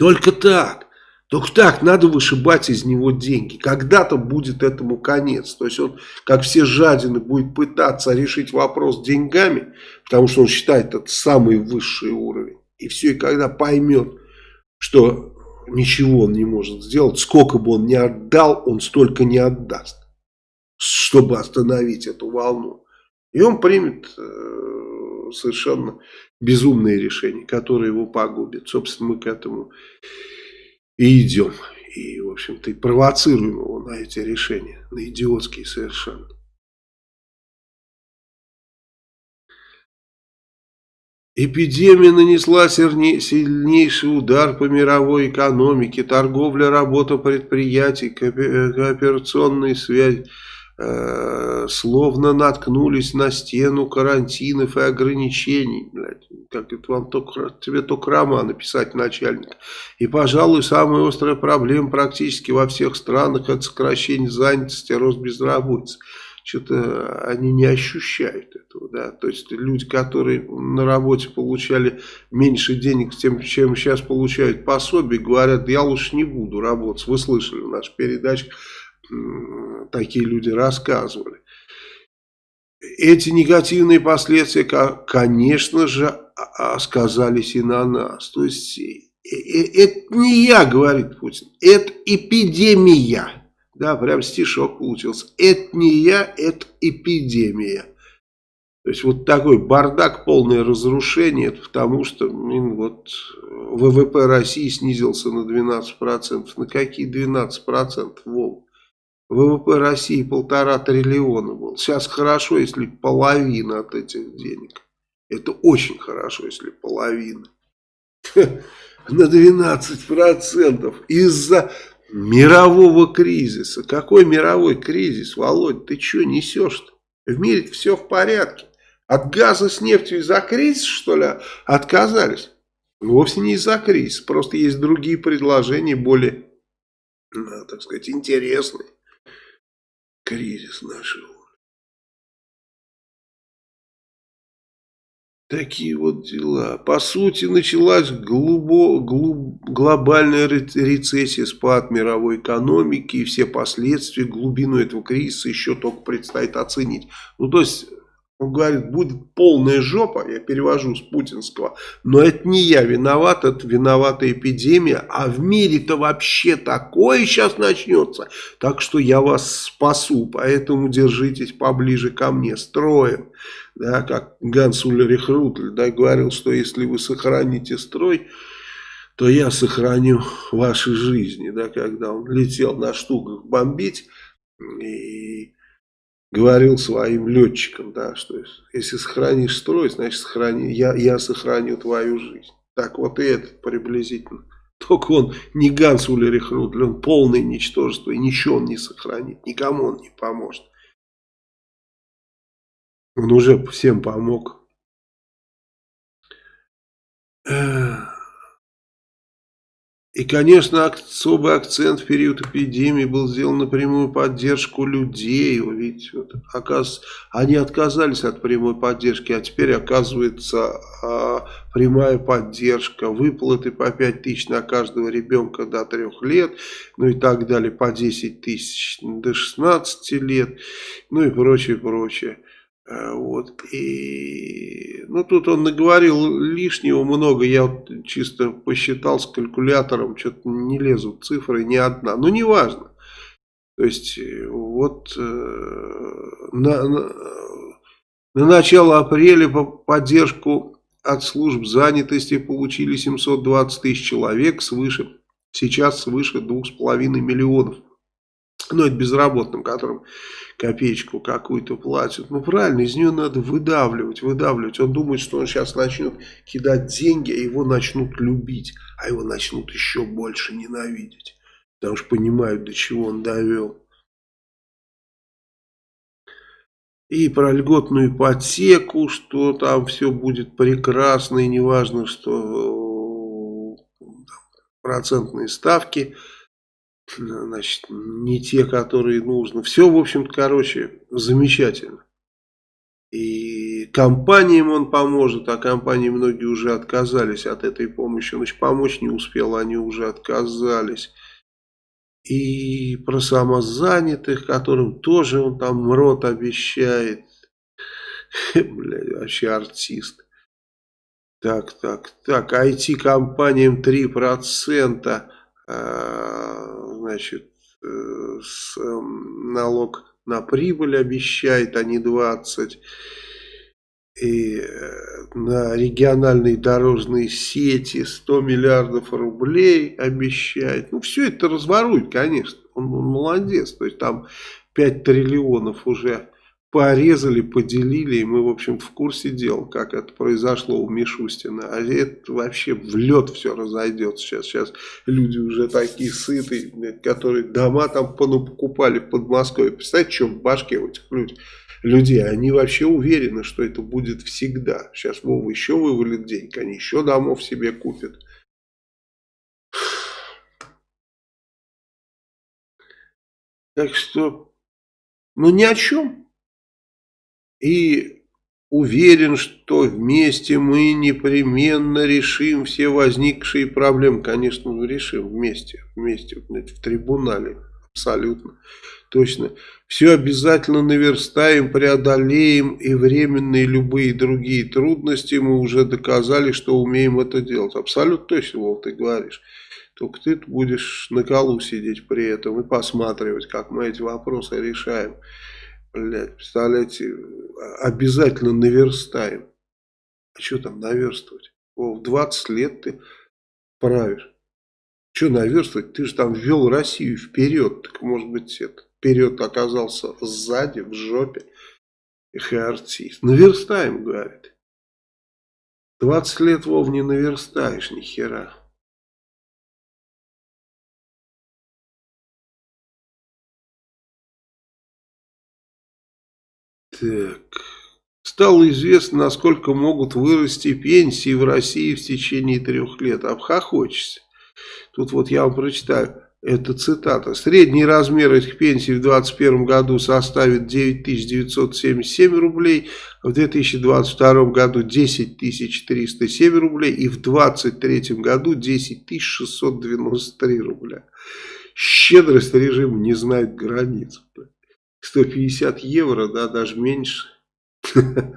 Только так. Только так надо вышибать из него деньги. Когда-то будет этому конец. То есть он, как все жадины, будет пытаться решить вопрос деньгами, потому что он считает это самый высший уровень. И все, и когда поймет, что ничего он не может сделать, сколько бы он ни отдал, он столько не отдаст, чтобы остановить эту волну. И он примет э, совершенно безумные решения, которые его погубят. Собственно, мы к этому и идем. И, в общем-то, и провоцируем его на эти решения, на идиотские совершенно. Эпидемия нанесла сильнейший удар по мировой экономике, торговля, работа предприятий, кооперационные связи Э, словно наткнулись на стену карантинов и ограничений. Блядь, как это вам только, тебе только роман написать начальник. И, пожалуй, самая острая проблема практически во всех странах это сокращение занятости, рост безработицы. Что-то они не ощущают этого, да. То есть люди, которые на работе получали меньше денег, тем, чем сейчас получают пособие, говорят, я лучше не буду работать. Вы слышали в нашей передаче такие люди рассказывали. Эти негативные последствия, конечно же, сказались и на нас. То есть, э, э, это не я, говорит Путин, это эпидемия. Да, прям стишок получился. Это не я, это эпидемия. То есть вот такой бардак, полное разрушение, это потому что блин, вот ВВП России снизился на 12%. На какие 12%, Вов? ВВП России полтора триллиона был. Сейчас хорошо, если половина от этих денег. Это очень хорошо, если половина. На 12% из-за мирового кризиса. Какой мировой кризис, Володь? Ты что несешь-то? В мире все в порядке. От газа с нефтью из-за кризиса, что ли, отказались? Вовсе не из-за кризиса. Просто есть другие предложения, более, ну, так сказать, интересные. Кризис нашего. Такие вот дела. По сути, началась глубо, глуб, глобальная рецессия, спад мировой экономики и все последствия, глубину этого кризиса еще только предстоит оценить. Ну, то есть, он говорит, будет полная жопа, я перевожу с путинского, но это не я виноват, это виновата эпидемия, а в мире-то вообще такое сейчас начнется, так что я вас спасу, поэтому держитесь поближе ко мне, строим. Да, как Ганс Ульрих Рутль да, говорил, что если вы сохраните строй, то я сохраню ваши жизни, да, когда он летел на штуках бомбить и говорил своим летчикам, да, что если сохранишь строй, значит сохрани, я, я сохраню твою жизнь. Так вот и этот приблизительно. Только он не Ганс Улерих Рудль, он полное ничтожество, и ничего он не сохранит, никому он не поможет. Он уже всем помог. И, конечно, особый акцент в период эпидемии был сделан на прямую поддержку людей. Ведь вот, оказывается, они отказались от прямой поддержки, а теперь оказывается а, прямая поддержка, выплаты по 5 тысяч на каждого ребенка до 3 лет, ну и так далее, по 10 тысяч до 16 лет, ну и прочее, прочее. Э, вот, и, ну, тут он наговорил лишнего много, я вот чисто посчитал с калькулятором, что-то не лезут цифры, ни одна, но неважно. То есть, э, вот э, на, на, на начало апреля по поддержку от служб занятости получили 720 тысяч человек, свыше, сейчас свыше 2,5 миллионов. Ну, это безработным, которым копеечку какую-то платят. Ну, правильно, из нее надо выдавливать, выдавливать. Он думает, что он сейчас начнет кидать деньги, а его начнут любить, а его начнут еще больше ненавидеть. Потому что понимают, до чего он довел. И про льготную ипотеку, что там все будет прекрасно, и неважно, что э, процентные ставки – значит, не те, которые нужно. Все, в общем-то, короче, замечательно. И компаниям он поможет, а компании многие уже отказались от этой помощи. Он еще помочь не успел, они уже отказались. И про самозанятых, которым тоже он там рот обещает. Бля, вообще артист. Так, так, так, IT-компаниям 3% а, значит, э, с, эм, налог на прибыль обещает, а не 20. И э, на региональные дорожные сети 100 миллиардов рублей обещает. Ну, все это разворует, конечно. Он, он молодец. То есть там 5 триллионов уже порезали, поделили, и мы, в общем-то, в курсе дел, как это произошло у Мишустина. А это вообще в лед все разойдется сейчас. Сейчас люди уже такие сытые, которые дома там покупали в Подмосковье. Представляете, что в башке у этих людей? людей, они вообще уверены, что это будет всегда. Сейчас Вова еще вывалит денег, они еще домов себе купят. Так что, ну ни о чем и уверен, что вместе мы непременно решим все возникшие проблемы. Конечно, мы решим вместе, вместе, в трибунале, абсолютно, точно. Все обязательно наверстаем, преодолеем и временные любые другие трудности мы уже доказали, что умеем это делать. Абсолютно точно, Вов, ты говоришь. Только ты будешь на колу сидеть при этом и посматривать, как мы эти вопросы решаем. Блядь, представляете, обязательно наверстаем. А что там наверстывать? О, в 20 лет ты правишь. Что наверстывать? Ты же там ввел Россию вперед. Так может быть, это, вперед оказался сзади, в жопе. ХРТ. Наверстаем, говорит. 20 лет, Вов, не наверстаешь ни хера. Так. Стало известно, насколько могут вырасти пенсии в России в течение трех лет. Обхохочешься. Тут вот я вам прочитаю. Это цитата. Средний размер этих пенсий в 2021 году составит 9977 рублей, в 2022 году 10307 рублей и в 2023 году 10693 рубля. Щедрость режима не знает границ. 150 евро, да, даже меньше.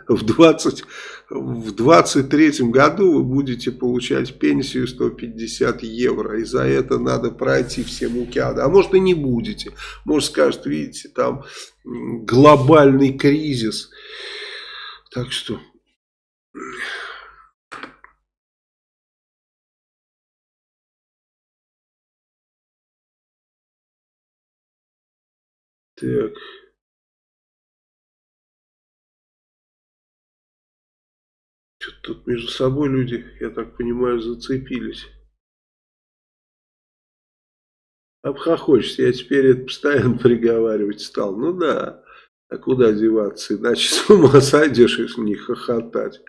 В, 20, в 23 году вы будете получать пенсию 150 евро. И за это надо пройти все муки ада. А может и не будете. Может скажет, видите, там глобальный кризис. Так что... Так... Что-то тут между собой люди, я так понимаю, зацепились. Обхохочешься, я теперь это постоянно приговаривать стал. Ну да, а куда деваться, иначе с ума сойдешь, если не хохотать.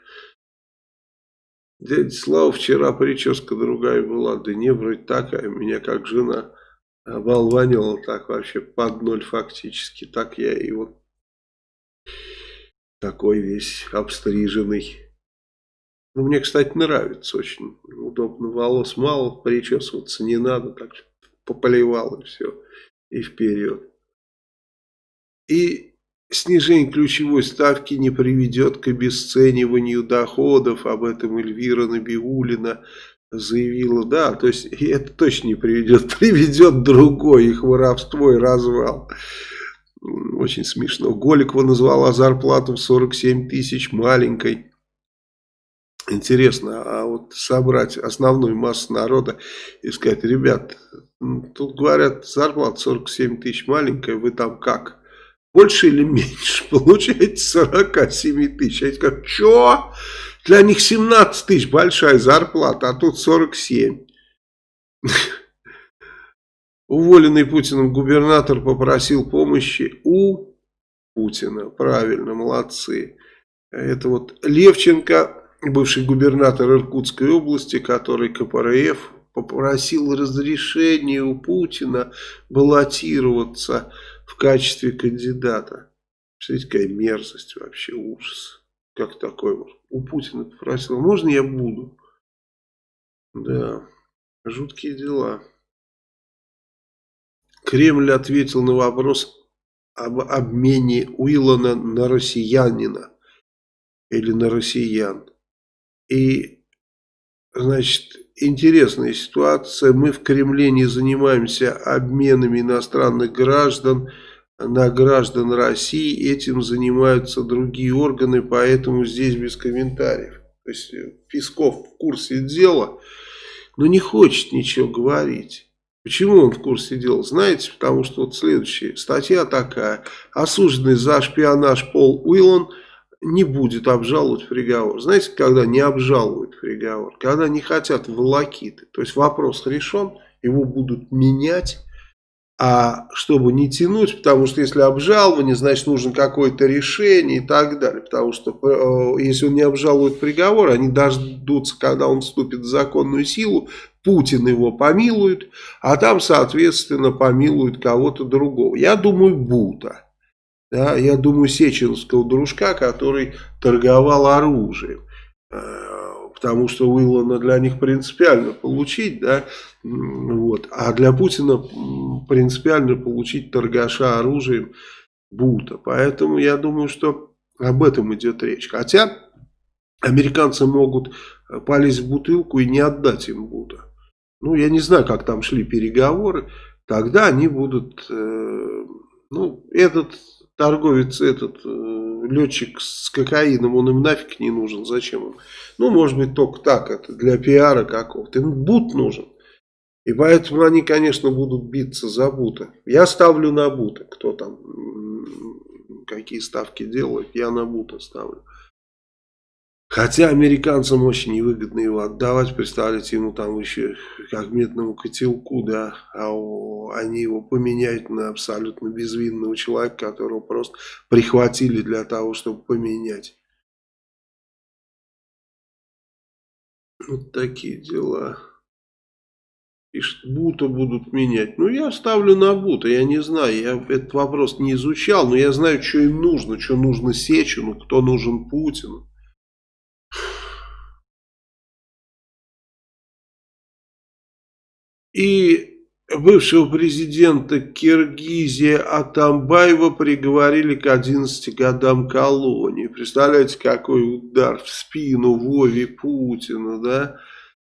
Дядя Слава, вчера прическа другая была, да не, вроде такая, меня как жена оболванила так вообще под ноль фактически. Так я и вот такой весь обстриженный. Ну, мне, кстати, нравится очень. Удобно, волос мало, причесываться не надо. Так пополивал и все. И вперед. И снижение ключевой ставки не приведет к обесцениванию доходов. Об этом Эльвира Набиулина заявила. Да, то есть это точно не приведет. Приведет другой их воровство и развал. Очень смешно. Голикова назвала зарплату в 47 тысяч маленькой. Интересно, а вот собрать основную массу народа и сказать, ребят, тут говорят, зарплата 47 тысяч маленькая, вы там как? Больше или меньше? Получаете 47 тысяч. Они скажут, что? Для них 17 тысяч большая зарплата, а тут 47. Уволенный Путиным губернатор попросил помощи у Путина. Правильно, молодцы. Это вот Левченко бывший губернатор Иркутской области, который КПРФ попросил разрешения у Путина баллотироваться в качестве кандидата. Представляете, какая мерзость вообще, ужас. Как такое? У Путина попросил, можно я буду? Да, жуткие дела. Кремль ответил на вопрос об обмене Уиллана на россиянина или на россиян. И, значит, интересная ситуация. Мы в Кремле не занимаемся обменами иностранных граждан на граждан России. Этим занимаются другие органы, поэтому здесь без комментариев. То есть э, Песков в курсе дела, но не хочет ничего говорить. Почему он в курсе дела? Знаете, потому что вот следующая статья такая. Осужденный за шпионаж Пол Уиллан – не будет обжаловать приговор. Знаете, когда не обжалуют приговор? Когда не хотят волокиты. То есть вопрос решен, его будут менять. А чтобы не тянуть, потому что если обжалование, значит нужно какое-то решение и так далее. Потому что э, если он не обжалует приговор, они дождутся, когда он вступит в законную силу, Путин его помилует, а там, соответственно, помилуют кого-то другого. Я думаю, Бута да, я думаю, сеченского дружка, который торговал оружием. Э, потому что Уиллана для них принципиально получить, да, вот, а для Путина принципиально получить торгаша оружием Бута. Поэтому я думаю, что об этом идет речь. Хотя американцы могут полезть в бутылку и не отдать им Бута. Ну, я не знаю, как там шли переговоры. Тогда они будут, э, ну, этот торговец этот, э, летчик с кокаином, он им нафиг не нужен, зачем им? Ну, может быть, только так, это для пиара какого-то. Им бут нужен. И поэтому они, конечно, будут биться за Бута. Я ставлю на Бута. Кто там, какие ставки делает, я на Бута ставлю. Хотя американцам очень невыгодно его отдавать, представляете, ему там еще как медному котелку, да, а они его поменяют на абсолютно безвинного человека, которого просто прихватили для того, чтобы поменять. Вот такие дела. Пишет, Бута будут менять. Ну, я ставлю на Бута, я не знаю, я этот вопрос не изучал, но я знаю, что им нужно, что нужно Сечину, кто нужен Путину. И бывшего президента Киргизии Атамбаева приговорили к 11 годам колонии. Представляете, какой удар в спину Вове Путина, да?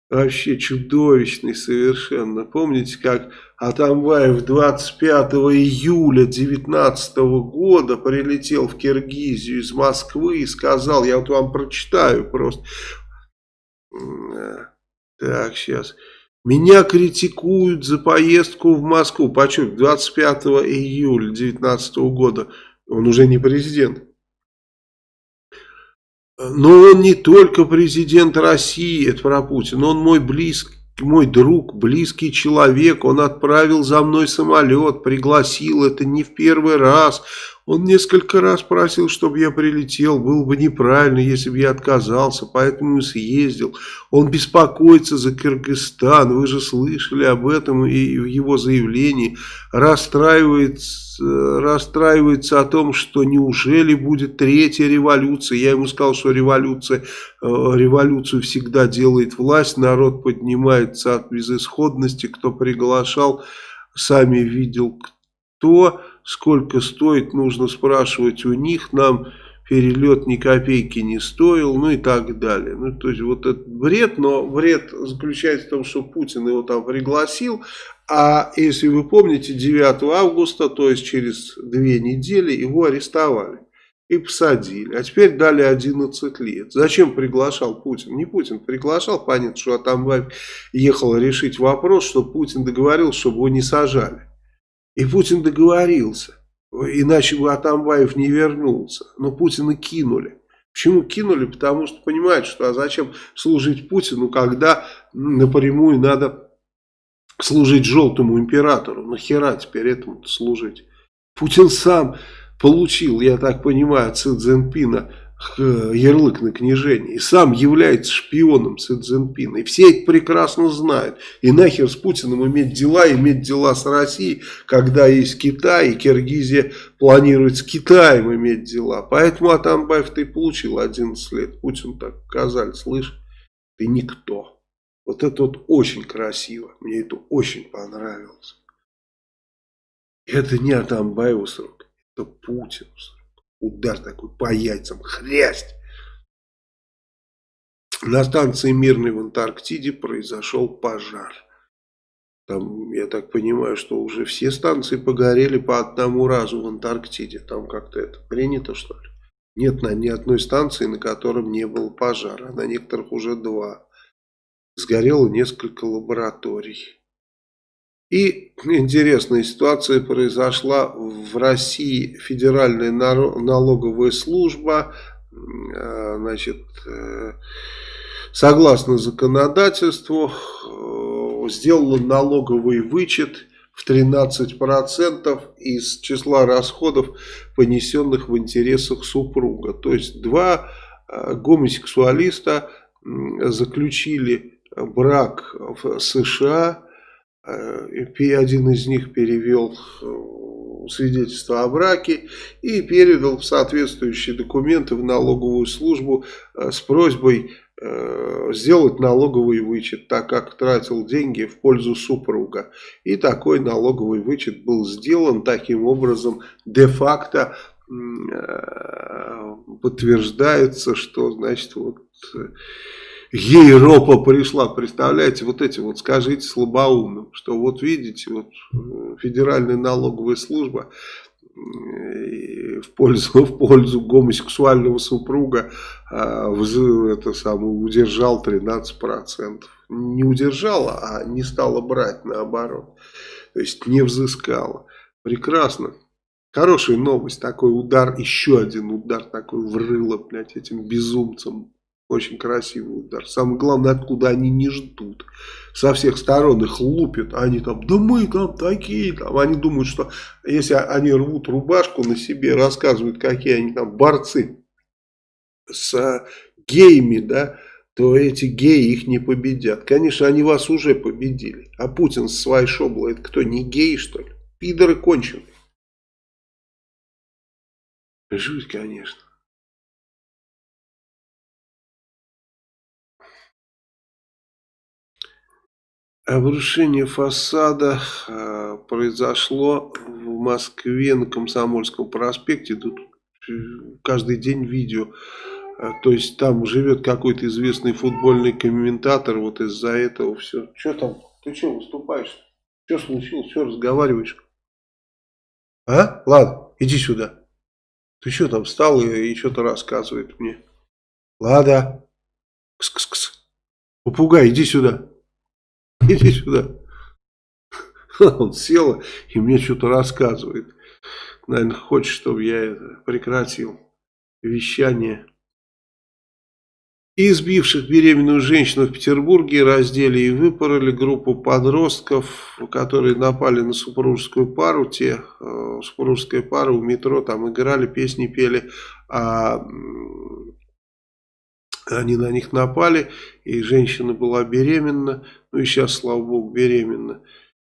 Вообще чудовищный совершенно. Помните, как Атамбаев 25 июля 2019 года прилетел в Киргизию из Москвы и сказал, я вот вам прочитаю просто. Так, сейчас. Меня критикуют за поездку в Москву. Почему? 25 июля 2019 года. Он уже не президент. Но он не только президент России, это про Путина, он мой близкий, мой друг, близкий человек, он отправил за мной самолет, пригласил, это не в первый раз, он несколько раз просил, чтобы я прилетел. Было бы неправильно, если бы я отказался, поэтому и съездил. Он беспокоится за Кыргызстан. Вы же слышали об этом и в его заявлении. Расстраивается, расстраивается о том, что неужели будет третья революция. Я ему сказал, что революция, э, революцию всегда делает власть. Народ поднимается от безысходности. Кто приглашал, сами видел кто сколько стоит, нужно спрашивать у них, нам перелет ни копейки не стоил, ну и так далее. Ну, то есть, вот этот бред, но бред заключается в том, что Путин его там пригласил, а если вы помните, 9 августа, то есть через две недели, его арестовали и посадили. А теперь дали 11 лет. Зачем приглашал Путин? Не Путин приглашал, понятно, что Атамбаев ехал решить вопрос, что Путин договорился, чтобы его не сажали. И Путин договорился. Иначе бы Атамбаев не вернулся. Но Путина кинули. Почему кинули? Потому что понимают, что а зачем служить Путину, когда напрямую надо служить желтому императору. Нахера теперь этому служить? Путин сам получил, я так понимаю, Си Цзиньпина ярлык на княжение. И сам является шпионом Си Цзиньпина. И все это прекрасно знают. И нахер с Путиным иметь дела, иметь дела с Россией, когда есть Китай, и Киргизия планирует с Китаем иметь дела. Поэтому Атамбаев ты получил 11 лет. Путин так сказали, слышь, ты никто. Вот это вот очень красиво. Мне это очень понравилось. Это не Атамбаеву срок, это Путину срок удар такой по яйцам, хрясть. На станции Мирной в Антарктиде произошел пожар. Там, я так понимаю, что уже все станции погорели по одному разу в Антарктиде. Там как-то это принято, что ли? Нет на ни одной станции, на котором не было пожара. А на некоторых уже два. Сгорело несколько лабораторий. И интересная ситуация произошла в России. Федеральная налоговая служба, э, значит, э, согласно законодательству, э, сделала налоговый вычет в 13% из числа расходов, понесенных в интересах супруга. То есть два гомосексуалиста заключили брак в США один из них перевел э, свидетельство о браке и передал соответствующие документы в налоговую службу э, с просьбой сделать налоговый вычет, так как тратил деньги в пользу супруга. И такой налоговый вычет был сделан таким образом де-факто подтверждается, что значит вот Европа пришла, представляете, вот эти вот скажите слабоумным, что вот видите, вот э, Федеральная налоговая служба э, в пользу, в пользу гомосексуального супруга а, это самое, удержал 13%. Не удержала, а не стала брать наоборот. То есть не взыскала. Прекрасно. Хорошая новость. Такой удар, еще один удар такой врыло, блядь, этим безумцам. Очень красивый удар. Самое главное, откуда они не ждут. Со всех сторон их лупят. Они там, да мы там такие. Там. Они думают, что если они рвут рубашку на себе, рассказывают, какие они там борцы с геями, да, то эти геи их не победят. Конечно, они вас уже победили. А Путин с своей шоблой, это кто, не гей, что ли? Пидоры конченые. Жуть, конечно. Обрушение фасада э, произошло в Москве на Комсомольском проспекте. Тут каждый день видео. Э, то есть там живет какой-то известный футбольный комментатор. Вот из-за этого все. Что там? Ты что выступаешь? Что случилось? Что разговариваешь? А? Ладно, иди сюда. Ты что там встал и, и что-то рассказывает мне? Лада. Кс-кс-кс. Попугай, иди сюда. Иди сюда. Он сел и мне что-то рассказывает. Наверное, хочет, чтобы я прекратил вещание. Избивших беременную женщину в Петербурге раздели и выпороли группу подростков, которые напали на супружескую пару. Те, э, супружеская пара у метро, там играли, песни пели, а они на них напали, и женщина была беременна, ну и сейчас, слава богу, беременна.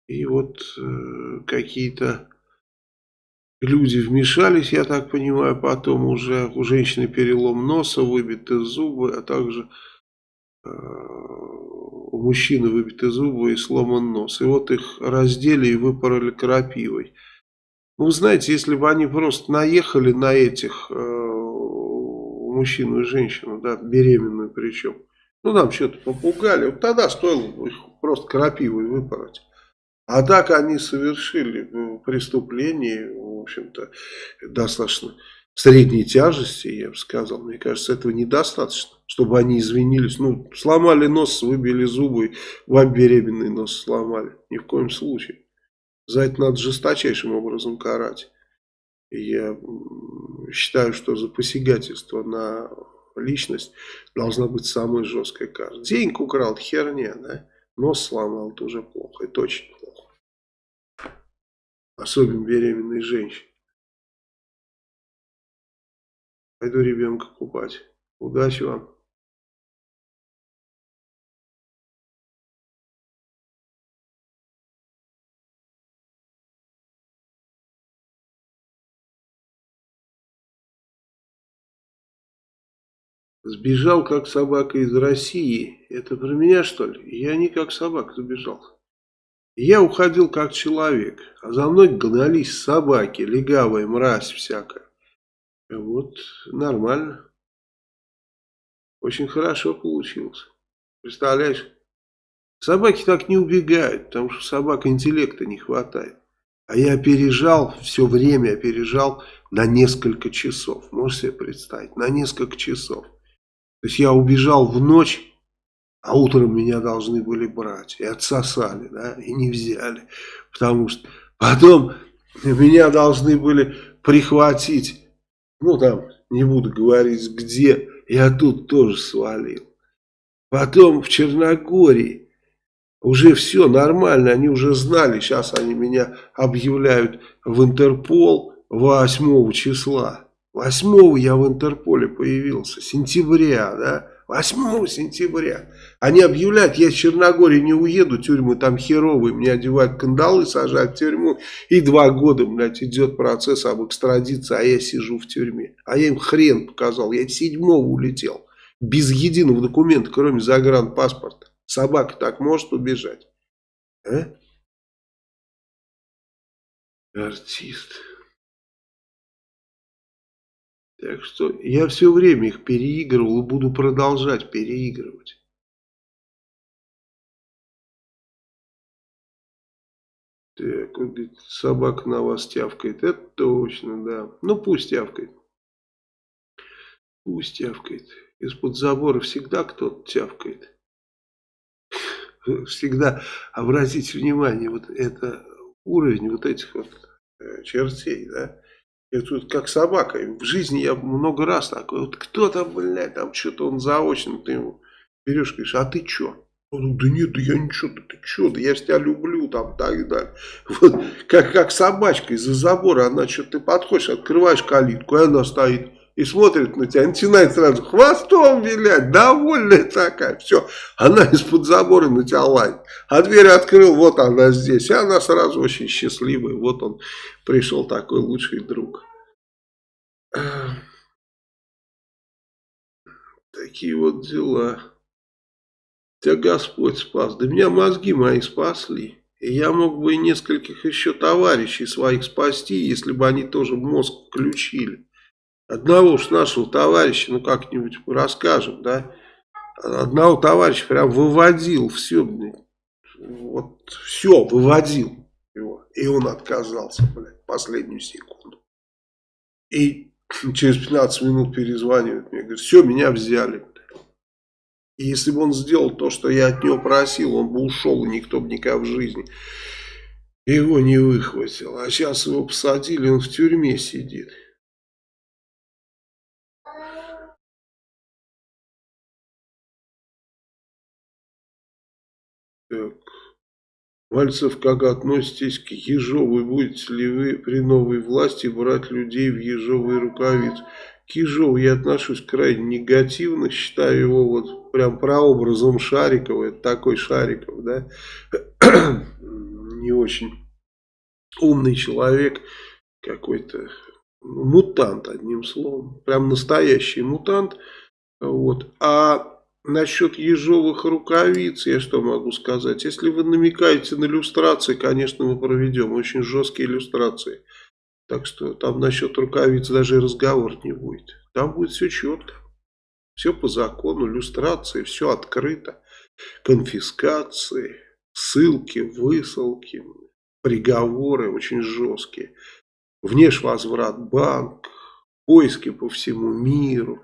И вот э, какие-то Люди вмешались, я так понимаю, потом уже у женщины перелом носа, выбиты зубы, а также э, у мужчины выбиты зубы и сломан нос. И вот их раздели и выпороли крапивой. Ну, знаете, если бы они просто наехали на этих, э, мужчину и женщину, да, беременную причем, ну, нам что-то попугали, вот тогда стоило их просто крапивой выпороть. А так они совершили ну, преступление, в общем-то, достаточно средней тяжести, я бы сказал. Мне кажется, этого недостаточно, чтобы они извинились. Ну, сломали нос, выбили зубы, вам беременный нос сломали. Ни в коем случае. За это надо жесточайшим образом карать. Я считаю, что за посягательство на личность должна быть самая жесткая кара. Денег украл, херня, да? Нос сломал, это уже плохо, это очень плохо. Особенно беременной женщине. Пойду ребенка купать. Удачи вам. Сбежал как собака из России. Это про меня что ли? Я не как собака сбежал. Я уходил как человек, а за мной гнались собаки, легавая мразь всякая. Вот нормально. Очень хорошо получилось. Представляешь? Собаки так не убегают, потому что собак интеллекта не хватает. А я опережал, все время опережал на несколько часов. Можешь себе представить? На несколько часов. То есть я убежал в ночь, а утром меня должны были брать. И отсосали, да, и не взяли. Потому что потом меня должны были прихватить. Ну, там, не буду говорить, где. Я тут тоже свалил. Потом в Черногории уже все нормально, они уже знали, сейчас они меня объявляют в Интерпол 8 числа. 8 я в Интерполе появился, сентября, да, 8 сентября. Они объявляют, я из Черногории не уеду, тюрьмы там херовые, мне одевают кандалы, сажают в тюрьму, и два года, блядь, идет процесс об экстрадиции, а я сижу в тюрьме. А я им хрен показал, я седьмого улетел, без единого документа, кроме загранпаспорта. Собака так может убежать? А? Артист. Так что я все время их переигрывал и буду продолжать переигрывать. Так, вот говорит, собака на вас тявкает. Это точно, да. Ну, пусть тявкает. Пусть тявкает. Из-под забора всегда кто-то тявкает. Всегда обратите внимание, вот это уровень вот этих вот э, чертей, да. И тут как собака. В жизни я много раз такой, вот кто там, блядь, там что-то он заочно, ты ему берешь, говоришь, а ты что? Он да нет, да я ничего, да ты что, да я ж тебя люблю, там, так и далее. Вот, как, как собачка из-за забора, она что-то, ты подходишь, открываешь калитку, и она стоит и смотрит на тебя, начинает сразу хвостом вилять, довольная такая, все, она из-под забора на тебя лает. А дверь открыл, вот она здесь, и она сразу очень счастливая, вот он пришел такой лучший друг. Такие вот дела. Тебя Господь спас. Да меня мозги мои спасли. И я мог бы и нескольких еще товарищей своих спасти, если бы они тоже мозг включили. Одного уж нашего товарища, ну как-нибудь расскажем, да. Одного товарища прям выводил все, вот все выводил его. И он отказался, блядь, последнюю секунду. И через 15 минут перезванивает мне, говорит, все, меня взяли. И если бы он сделал то, что я от него просил, он бы ушел, и никто бы никогда в жизни его не выхватил. А сейчас его посадили, он в тюрьме сидит. Так. Мальцев, как относитесь к Ежовой? Будете ли вы при новой власти брать людей в ежовые рукавицы? К Ежову я отношусь крайне негативно, считаю его вот прям прообразом Шарикова, это такой Шариков, да, не очень умный человек, какой-то мутант, одним словом, прям настоящий мутант, вот, а Насчет ежовых рукавиц, я что могу сказать? Если вы намекаете на иллюстрации, конечно, мы проведем очень жесткие иллюстрации. Так что там насчет рукавиц даже разговор не будет. Там будет все четко. Все по закону, иллюстрации, все открыто. Конфискации, ссылки, высылки, приговоры очень жесткие. Внешвозврат банк, поиски по всему миру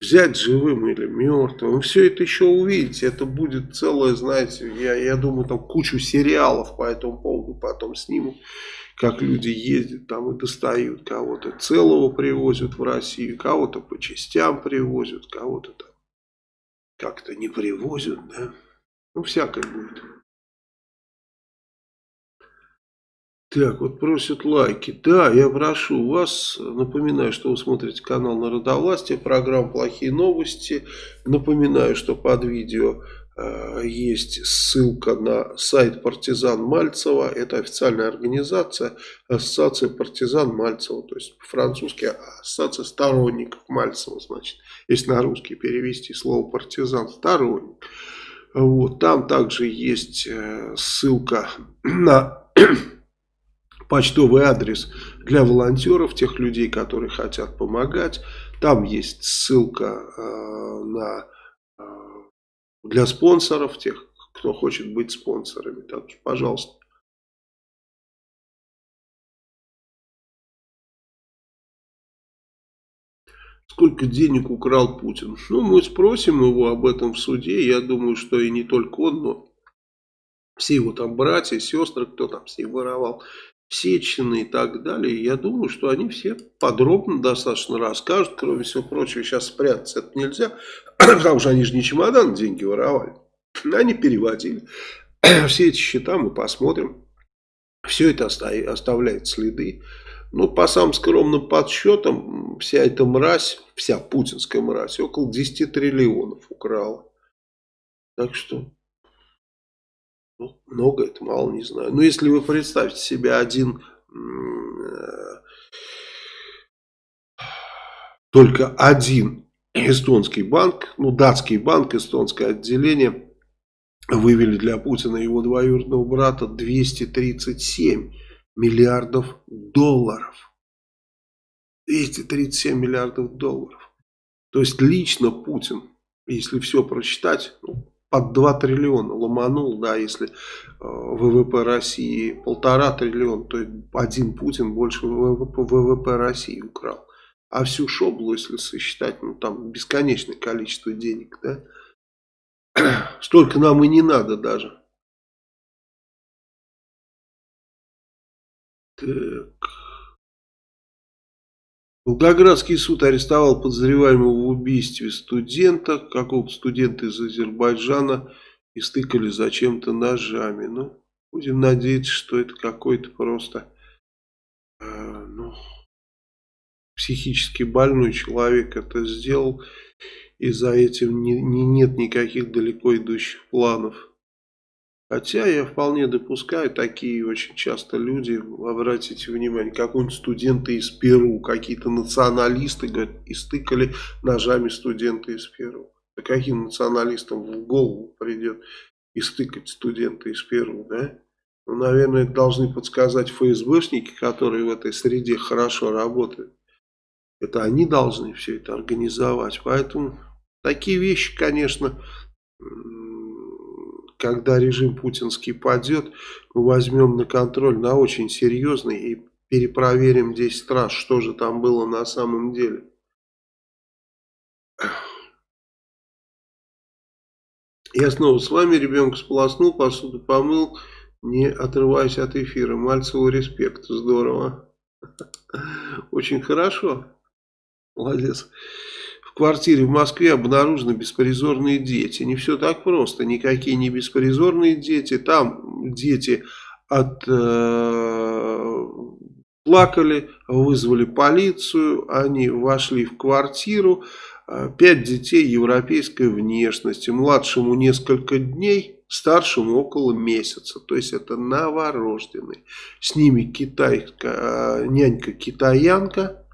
взять живым или мертвым. Вы все это еще увидите. Это будет целое, знаете, я, я думаю, там кучу сериалов по этому поводу потом снимут. Как люди ездят там и достают кого-то целого привозят в Россию, кого-то по частям привозят, кого-то там как-то не привозят, да. Ну, всякое будет. Так, вот просят лайки. Да, я прошу вас, напоминаю, что вы смотрите канал Народовластия, программа «Плохие новости». Напоминаю, что под видео э, есть ссылка на сайт «Партизан Мальцева». Это официальная организация, ассоциация «Партизан Мальцева». То есть по-французски ассоциация сторонников Мальцева, значит. Если на русский перевести слово «партизан» – сторонник. Вот, там также есть э, ссылка на почтовый адрес для волонтеров, тех людей, которые хотят помогать. Там есть ссылка э, на, э, для спонсоров, тех, кто хочет быть спонсорами. Так что, пожалуйста. Сколько денег украл Путин? Ну, мы спросим его об этом в суде. Я думаю, что и не только он, но все его там братья, сестры, кто там с ним воровал. Сечины и так далее. Я думаю, что они все подробно достаточно расскажут. Кроме всего прочего, сейчас спрятаться это нельзя, потому что они же не чемодан деньги воровали. Они переводили. Все эти счета мы посмотрим. Все это оставляет следы. Ну, по самым скромным подсчетам, вся эта мразь, вся путинская мразь, около 10 триллионов украла. Так что ну, много это, мало, не знаю. Но если вы представьте себе один, э, только один эстонский банк, ну, датский банк, эстонское отделение, вывели для Путина и его двоюродного брата 237 миллиардов долларов. 237 миллиардов долларов. То есть лично Путин, если все прочитать, ну, под 2 триллиона ломанул, да, если э, ВВП России полтора триллиона, то один Путин больше ВВП, ВВП России украл. А всю шоблу, если сосчитать, ну там бесконечное количество денег, да, столько нам и не надо даже. Так. Волгоградский суд арестовал подозреваемого в убийстве студента, какого-то студента из Азербайджана, и стыкали зачем-то ножами. Ну, будем надеяться, что это какой-то просто э, ну, психически больной человек это сделал, и за этим не, не, нет никаких далеко идущих планов. Хотя я вполне допускаю, такие очень часто люди, обратите внимание, какой-нибудь студенты из Перу, какие-то националисты, говорят, истыкали ножами студенты из Перу. Да каким националистам в голову придет истыкать студента из Перу, да? Ну, наверное, это должны подсказать ФСБшники, которые в этой среде хорошо работают. Это они должны все это организовать. Поэтому такие вещи, конечно, когда режим путинский падет, мы возьмем на контроль на очень серьезный и перепроверим 10 раз, что же там было на самом деле. Я снова с вами, ребенка сполоснул, посуду помыл, не отрываясь от эфира. Мальцеву респект, здорово. Очень хорошо. Молодец квартире в Москве обнаружены беспризорные дети. Не все так просто. Никакие не беспризорные дети. Там дети от, э, плакали, вызвали полицию, они вошли в квартиру. Э, пять детей европейской внешности. Младшему несколько дней, старшему около месяца. То есть это новорожденные. С ними китайка, э, нянька-китаянка,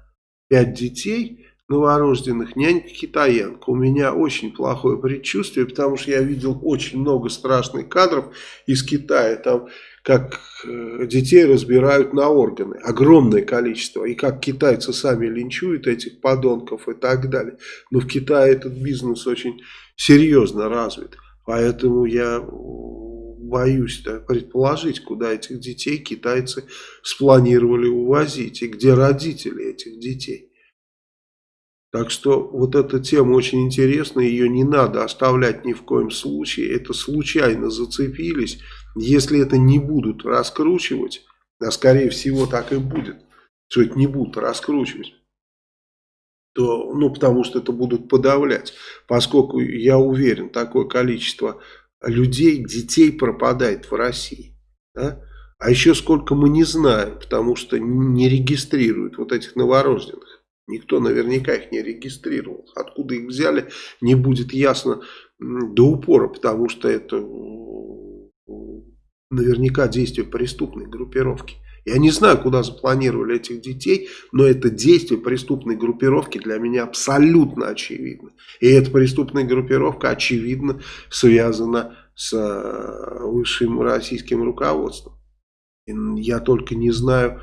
пять детей – новорожденных нянька китаянка. У меня очень плохое предчувствие, потому что я видел очень много страшных кадров из Китая, там как э, детей разбирают на органы, огромное количество, и как китайцы сами линчуют этих подонков и так далее. Но в Китае этот бизнес очень серьезно развит, поэтому я боюсь да, предположить, куда этих детей китайцы спланировали увозить, и где родители этих детей. Так что вот эта тема очень интересная, ее не надо оставлять ни в коем случае. Это случайно зацепились. Если это не будут раскручивать, а скорее всего так и будет, что это не будут раскручивать, то, ну потому что это будут подавлять. Поскольку, я уверен, такое количество людей, детей пропадает в России. Да? А еще сколько мы не знаем, потому что не регистрируют вот этих новорожденных. Никто наверняка их не регистрировал. Откуда их взяли, не будет ясно до упора, потому что это наверняка действие преступной группировки. Я не знаю, куда запланировали этих детей, но это действие преступной группировки для меня абсолютно очевидно. И эта преступная группировка, очевидно, связана с э, высшим российским руководством. Я только не знаю,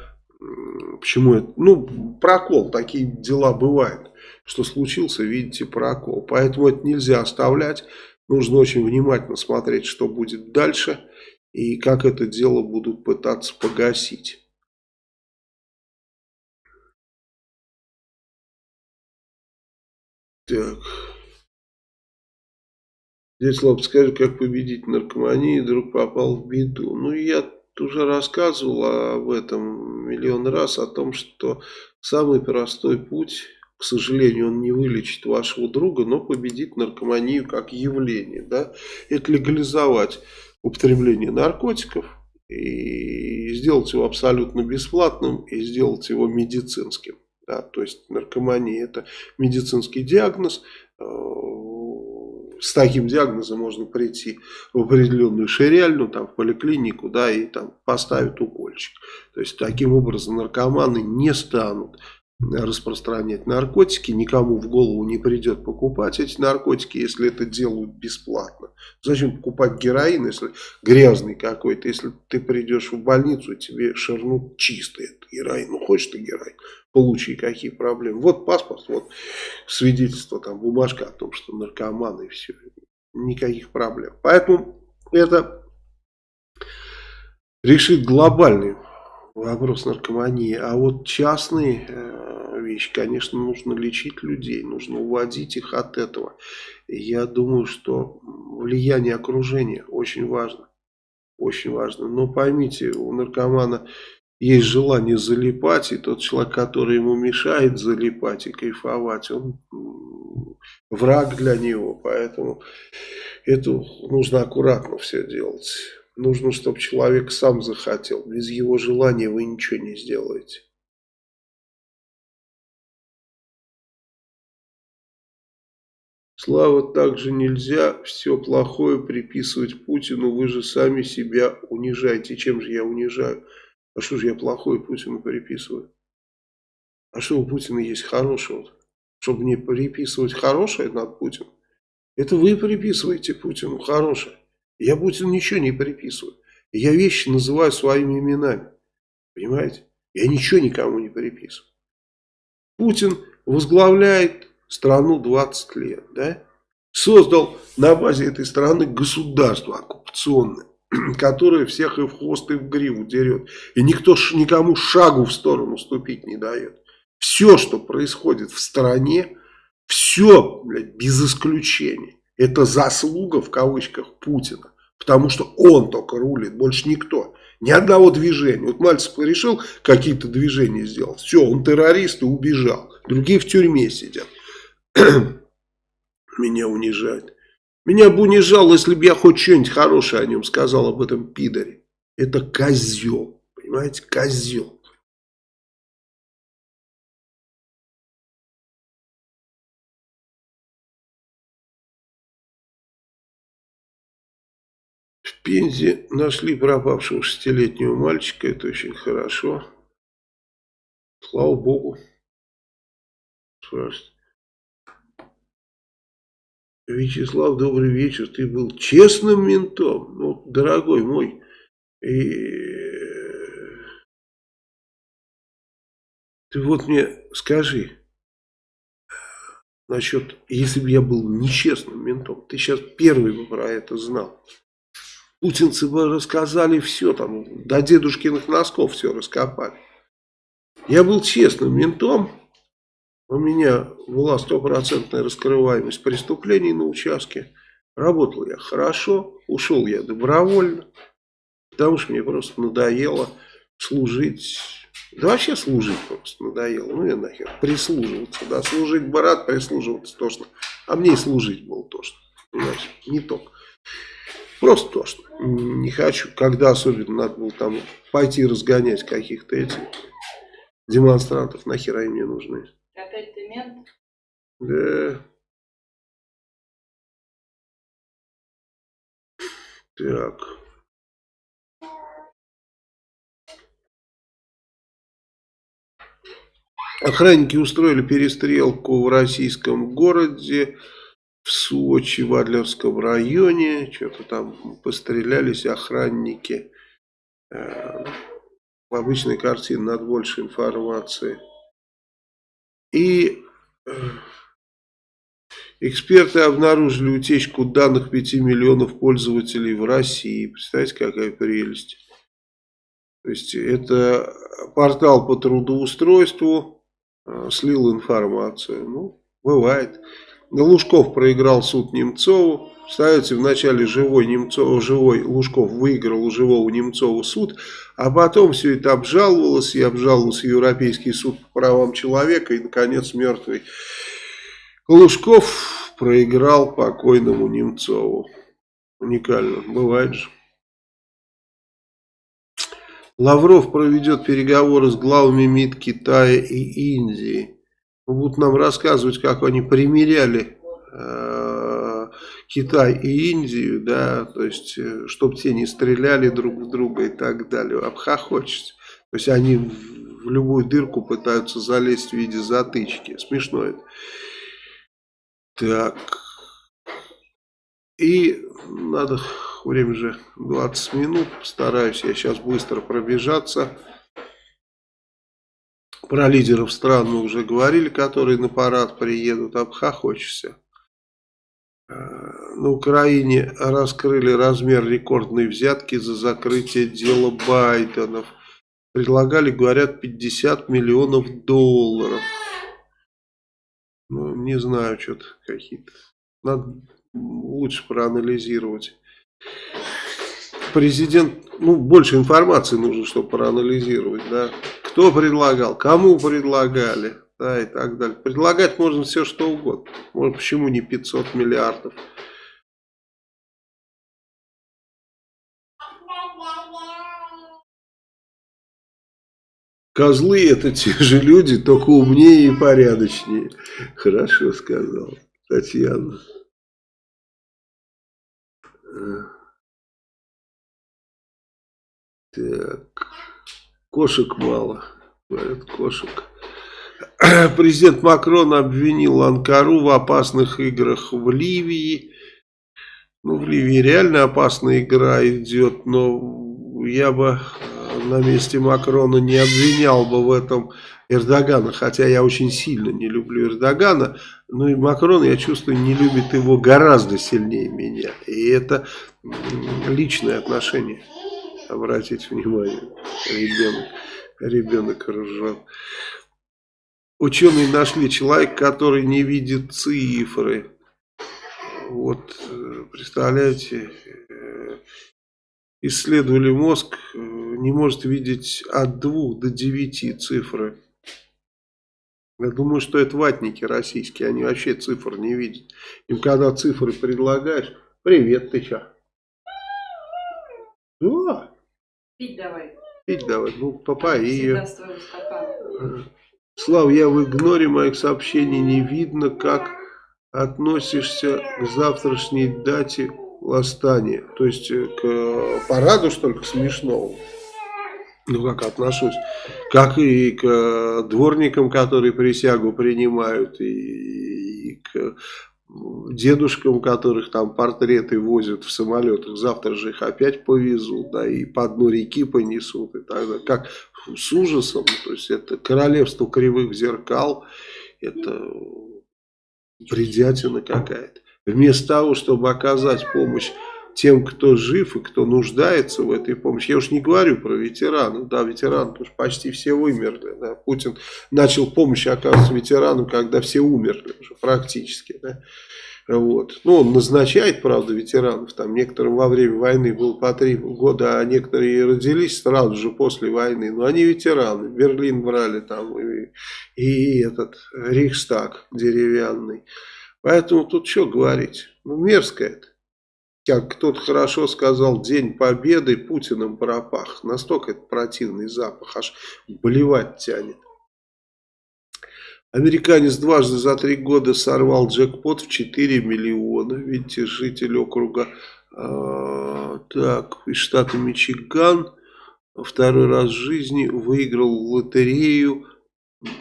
Почему это? Ну, прокол, такие дела бывают. Что случился, видите, прокол. Поэтому это нельзя оставлять. Нужно очень внимательно смотреть, что будет дальше. И как это дело будут пытаться погасить. Так. Здесь, Слав, скажи, как победить наркоманию, вдруг попал в беду. Ну, я уже рассказывал об этом миллион раз, о том, что самый простой путь, к сожалению, он не вылечит вашего друга, но победит наркоманию как явление. Да? Это легализовать употребление наркотиков и сделать его абсолютно бесплатным и сделать его медицинским. Да? То есть наркомания это медицинский диагноз, э, с таким диагнозом можно прийти в определенную ширяльну, там, в поликлинику, да, и там поставят укольчик. То есть, таким образом наркоманы не станут распространять наркотики, никому в голову не придет покупать эти наркотики, если это делают бесплатно. Зачем покупать героин, если грязный какой-то, если ты придешь в больницу, тебе ширнут чистый этот героин, ну хочешь ты героин, получи, какие проблемы. Вот паспорт, вот свидетельство, там бумажка о том, что наркоман и все. никаких проблем. Поэтому это решит глобальный вопрос наркомании. А вот частные э, вещи, конечно, нужно лечить людей, нужно уводить их от этого. Я думаю, что влияние окружения очень важно. Очень важно. Но поймите, у наркомана есть желание залипать, и тот человек, который ему мешает залипать и кайфовать, он враг для него. Поэтому это нужно аккуратно все делать. Нужно, чтобы человек сам захотел. Без его желания вы ничего не сделаете. Слава, также нельзя все плохое приписывать Путину. Вы же сами себя унижаете. Чем же я унижаю? А что же я плохое Путину приписываю? А что у Путина есть хорошего? Чтобы мне приписывать хорошее над Путиным? Это вы приписываете Путину хорошее. Я Путину ничего не приписываю. Я вещи называю своими именами. Понимаете? Я ничего никому не приписываю. Путин возглавляет страну 20 лет, да, создал на базе этой страны государство оккупационное, которое всех и в хвост, и в гриву дерет. И никто никому шагу в сторону ступить не дает. Все, что происходит в стране, все, блядь, без исключения, это заслуга в кавычках Путина. Потому что он только рулит, больше никто. Ни одного движения. Вот Мальцев решил какие-то движения сделать. Все, он террорист и убежал. Другие в тюрьме сидят. Меня унижает. Меня бы унижал, если бы я хоть что-нибудь хорошее о нем сказал, об этом пидоре. Это козел. Понимаете, козел. Пензе нашли пропавшего шестилетнего мальчика. Это очень хорошо. Слава Богу. Вячеслав, добрый вечер. Ты был честным ментом, ну, дорогой мой. И ты вот мне скажи, насчет, если бы я был нечестным ментом, ты сейчас первый бы про это знал. Путинцы бы рассказали все, там, до дедушкиных носков все раскопали. Я был честным ментом, у меня была стопроцентная раскрываемость преступлений на участке. Работал я хорошо, ушел я добровольно, потому что мне просто надоело служить. Да вообще служить просто надоело. Ну я нахер, прислуживаться. Да, служить бы рад, прислуживаться тошно. А мне и служить было тошно. Понимаешь, не только. Просто тошно. Не хочу, когда особенно надо было там пойти разгонять каких-то этих демонстрантов. Нахера они мне нужны. Опять ты мент? Да. Так. Охранники устроили перестрелку в российском городе, в Сочи, в Адлерском районе. Что-то там пострелялись охранники. Э, в обычной картине надо больше информации. И э, эксперты обнаружили утечку данных 5 миллионов пользователей в России. Представляете, какая прелесть. То есть это портал по трудоустройству э, слил информацию. Ну, бывает. Лужков проиграл суд Немцову. Представляете, вначале живой, Немцов, живой Лужков выиграл у живого Немцова суд, а потом все это обжаловалось, и обжаловался Европейский суд по правам человека, и, наконец, мертвый Лужков проиграл покойному Немцову. Уникально, бывает же. Лавров проведет переговоры с главами МИД Китая и Индии. Будут нам рассказывать, как они примеряли э, Китай и Индию, да, то есть, э, чтобы те не стреляли друг в друга и так далее, обхохочется. То есть, они в любую дырку пытаются залезть в виде затычки. Смешно это. Так. И надо, время же 20 минут, стараюсь я сейчас быстро пробежаться. Про лидеров стран мы уже говорили, которые на парад приедут, обхохочешься. А, на Украине раскрыли размер рекордной взятки за закрытие дела Байденов. Предлагали, говорят, 50 миллионов долларов. Ну, не знаю, что-то какие-то. Надо лучше проанализировать. Президент, ну, больше информации нужно, чтобы проанализировать, да. Кто предлагал, кому предлагали, да, и так далее. Предлагать можно все, что угодно. Может, почему не 500 миллиардов? Козлы это те же люди, только умнее и порядочнее. Хорошо сказал Татьяна. Так. Кошек мало. Говорят, кошек. Президент Макрон обвинил Анкару в опасных играх в Ливии. Ну, в Ливии реально опасная игра идет, но я бы на месте Макрона не обвинял бы в этом Эрдогана, хотя я очень сильно не люблю Эрдогана, но и Макрон, я чувствую, не любит его гораздо сильнее меня. И это личное отношение. Обратите внимание, ребенок, ребенок ржет. Ученые нашли человека, который не видит цифры. Вот, э, представляете, э, исследовали мозг, э, не может видеть от 2 до 9 цифры. Я думаю, что это ватники российские, они вообще цифр не видят. Им когда цифры предлагаешь, привет, ты чё? Да. Пить давай. Пить давай, ну ее. Всегда Слав, я в игноре моих сообщений не видно, как относишься к завтрашней дате восстания. То есть э, к параду, что ли, к смешному. Ну, как отношусь. Как и к дворникам, которые присягу принимают, и, и к дедушкам, которых там портреты возят в самолетах, завтра же их опять повезут, да, и по дну реки понесут, и так далее. Как с ужасом, то есть это королевство кривых зеркал, это бредятина какая-то. Вместо того, чтобы оказать помощь тем, кто жив и кто нуждается в этой помощи. Я уж не говорю про ветеранов, да, ветераны уж почти все вымерли, да. Путин начал помощь оказывать ветеранам, когда все умерли уже практически, да. Вот. Ну, он назначает, правда, ветеранов. Там некоторым во время войны было по три года, а некоторые родились сразу же после войны. Но они ветераны. Берлин брали там и, и этот Рейхстаг деревянный. Поэтому тут что говорить? Ну, мерзко это как кто-то хорошо сказал, День Победы Путиным пропах. Настолько это противный запах, аж блевать тянет. Американец дважды за три года сорвал джекпот в 4 миллиона. Видите, житель округа э, так, из штата Мичиган второй раз в жизни выиграл лотерею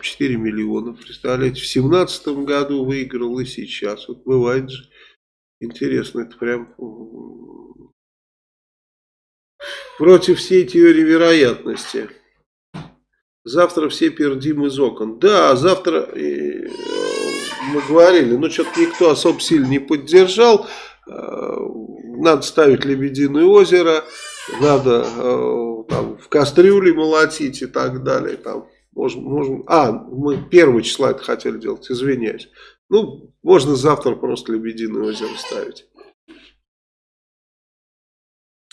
4 миллиона. Представляете, в семнадцатом году выиграл и сейчас. Вот бывает же. Интересно, это прям против всей теории вероятности. Завтра все пердим из окон. Да, завтра э, мы говорили, но что-то никто особо сильно не поддержал. Э, надо ставить Лебединое озеро, надо э, там, в кастрюле молотить и так далее. Там, можем, можем, а, мы первого числа это хотели делать, извиняюсь. Ну, можно завтра просто Лебединое озеро ставить.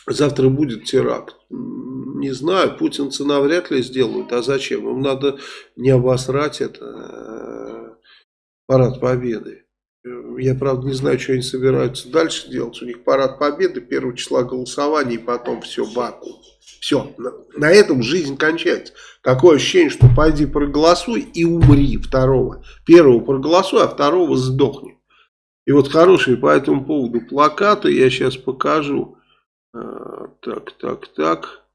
Завтра будет теракт. Не знаю, путинцы навряд ли сделают. А зачем? Им надо не обосрать это э, парад победы. Я, правда, не знаю, что они собираются дальше делать. У них парад победы, первого числа голосования, и потом все, Баку. Все, на, этом жизнь кончается. Такое ощущение, что пойди проголосуй и умри второго. Первого проголосуй, а второго сдохни. И вот хорошие по этому поводу плакаты я сейчас покажу. А, так, так, так.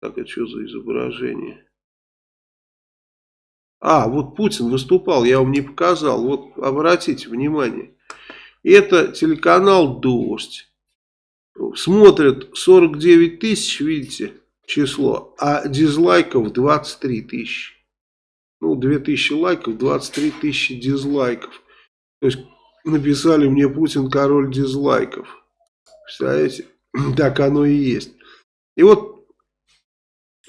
Так, это что за изображение? А, вот Путин выступал, я вам не показал. Вот обратите внимание. Это телеканал «Дождь». Смотрят 49 тысяч, видите, число, а дизлайков 23 тысячи. Ну, 2 тысячи лайков, 23 тысячи дизлайков. То есть написали мне Путин король дизлайков. Представляете? Так оно и есть. И вот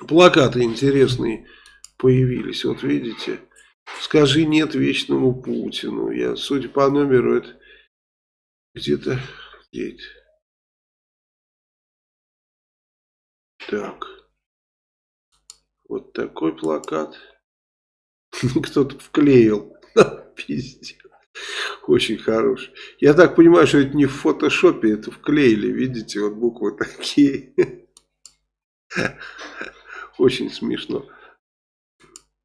плакаты интересные появились. Вот видите. Скажи нет вечному Путину. Я, судя по номеру, это где-то... Где это? Так. Вот такой плакат. Кто-то вклеил. Пиздец. Очень хороший. Я так понимаю, что это не в фотошопе, это вклеили. Видите, вот буквы такие. Очень смешно.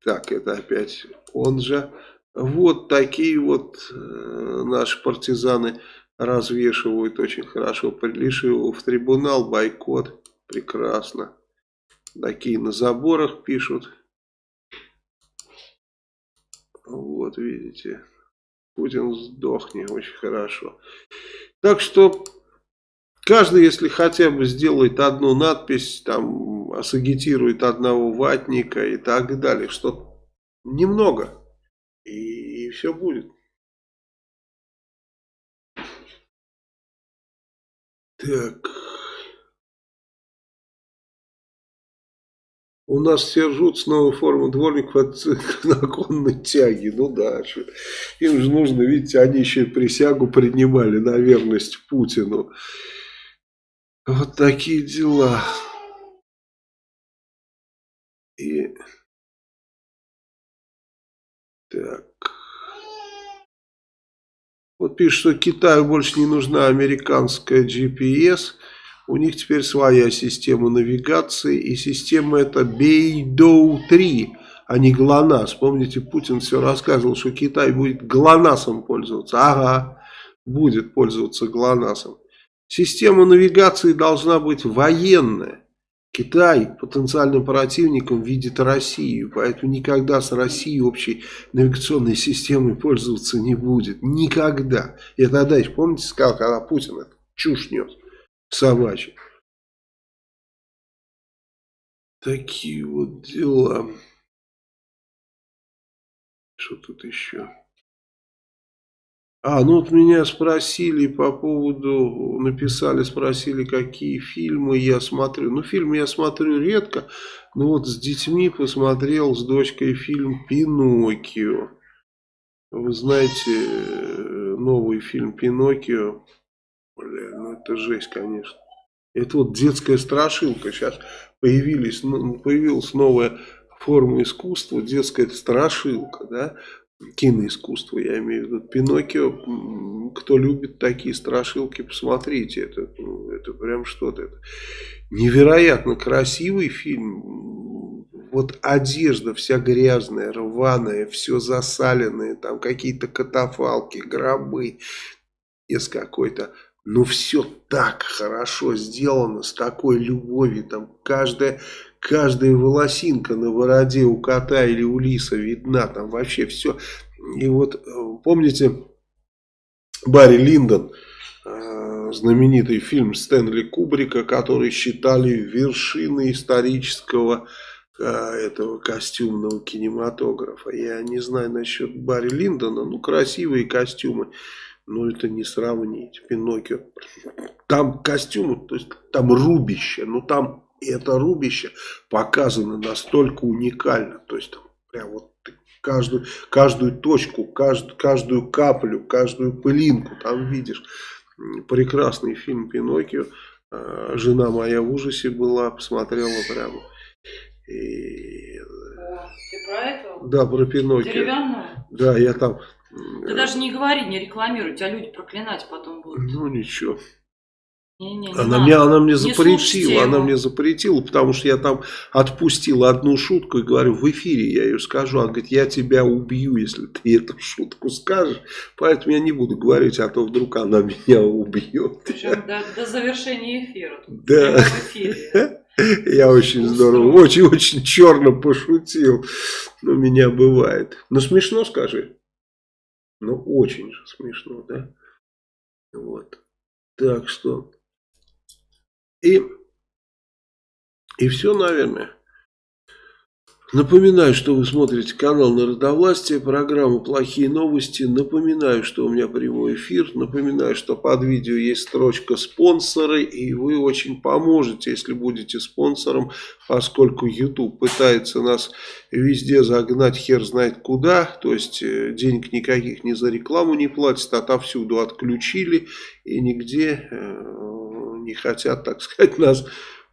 Так, это опять он же. Вот такие вот э, наши партизаны развешивают очень хорошо. Прилиши его в трибунал, бойкот. Прекрасно. Такие на заборах пишут. Вот, видите. Путин сдохни, очень хорошо. Так что, каждый, если хотя бы сделает одну надпись, там, сагитирует одного ватника и так далее, что немного, и, и все будет. Так... У нас все ржут с новой формы дворников от законной тяги. Ну да, им же нужно, видите, они еще и присягу принимали на верность Путину. Вот такие дела. И... Так. Вот пишет, что Китаю больше не нужна американская GPS. У них теперь своя система навигации, и система это Бейдоу-3, а не ГЛОНАСС. Помните, Путин все рассказывал, что Китай будет ГЛОНАССом пользоваться. Ага, будет пользоваться ГЛОНАССом. Система навигации должна быть военная. Китай потенциальным противником видит Россию, поэтому никогда с Россией общей навигационной системой пользоваться не будет. Никогда. Я тогда еще, помните, сказал, когда Путин это чушь нес собачьи. Такие вот дела. Что тут еще? А, ну вот меня спросили по поводу, написали, спросили, какие фильмы я смотрю. Ну, фильмы я смотрю редко, но вот с детьми посмотрел с дочкой фильм «Пиноккио». Вы знаете, новый фильм «Пиноккио» Бля, ну это жесть, конечно. Это вот детская страшилка. Сейчас появились, ну, появилась новая форма искусства, детская страшилка, да, киноискусство, я имею в виду. Пиноккио, кто любит такие страшилки, посмотрите, это, ну, это прям что-то. Это невероятно красивый фильм. Вот одежда вся грязная, рваная, все засаленное, там какие-то катафалки, гробы из какой-то но все так хорошо сделано, с такой любовью, там каждая, каждая волосинка на бороде у кота или у лиса видна, там вообще все. И вот э, помните Барри Линдон, э, знаменитый фильм Стэнли Кубрика, который считали вершиной исторического э, этого костюмного кинематографа. Я не знаю насчет Барри Линдона, ну красивые костюмы. Ну, это не сравнить. Пиноккио. Там костюмы, то есть там рубище. Ну, там это рубище показано настолько уникально. То есть, там прям вот каждую, каждую точку, каждую, каждую каплю, каждую пылинку там видишь. Прекрасный фильм Пиноккио. А, жена моя в ужасе была, посмотрела прямо. И... Ты про этого? Да, про Пиноккио. Деревянного? Да, я там ты даже не говори, не рекламируй, тебя люди проклинать потом будут. Ну ничего. Не, не, не она, мне, она мне запретила, она мне запретила, потому что я там отпустил одну шутку и говорю, в эфире я ее скажу. Она говорит, я тебя убью, если ты эту шутку скажешь. Поэтому я не буду говорить, а то вдруг она меня убьет. Причем до, до завершения эфира. Да. Я очень здорово, очень-очень черно пошутил. Но меня бывает. Но смешно скажи. Ну, очень же смешно, да? Вот. Так что... И... И все, наверное. Напоминаю, что вы смотрите канал Народовластия, программу «Плохие новости». Напоминаю, что у меня прямой эфир. Напоминаю, что под видео есть строчка «Спонсоры». И вы очень поможете, если будете спонсором, поскольку YouTube пытается нас везде загнать хер знает куда. То есть э, денег никаких ни за рекламу не платят, отовсюду отключили. И нигде э, не хотят, так сказать, нас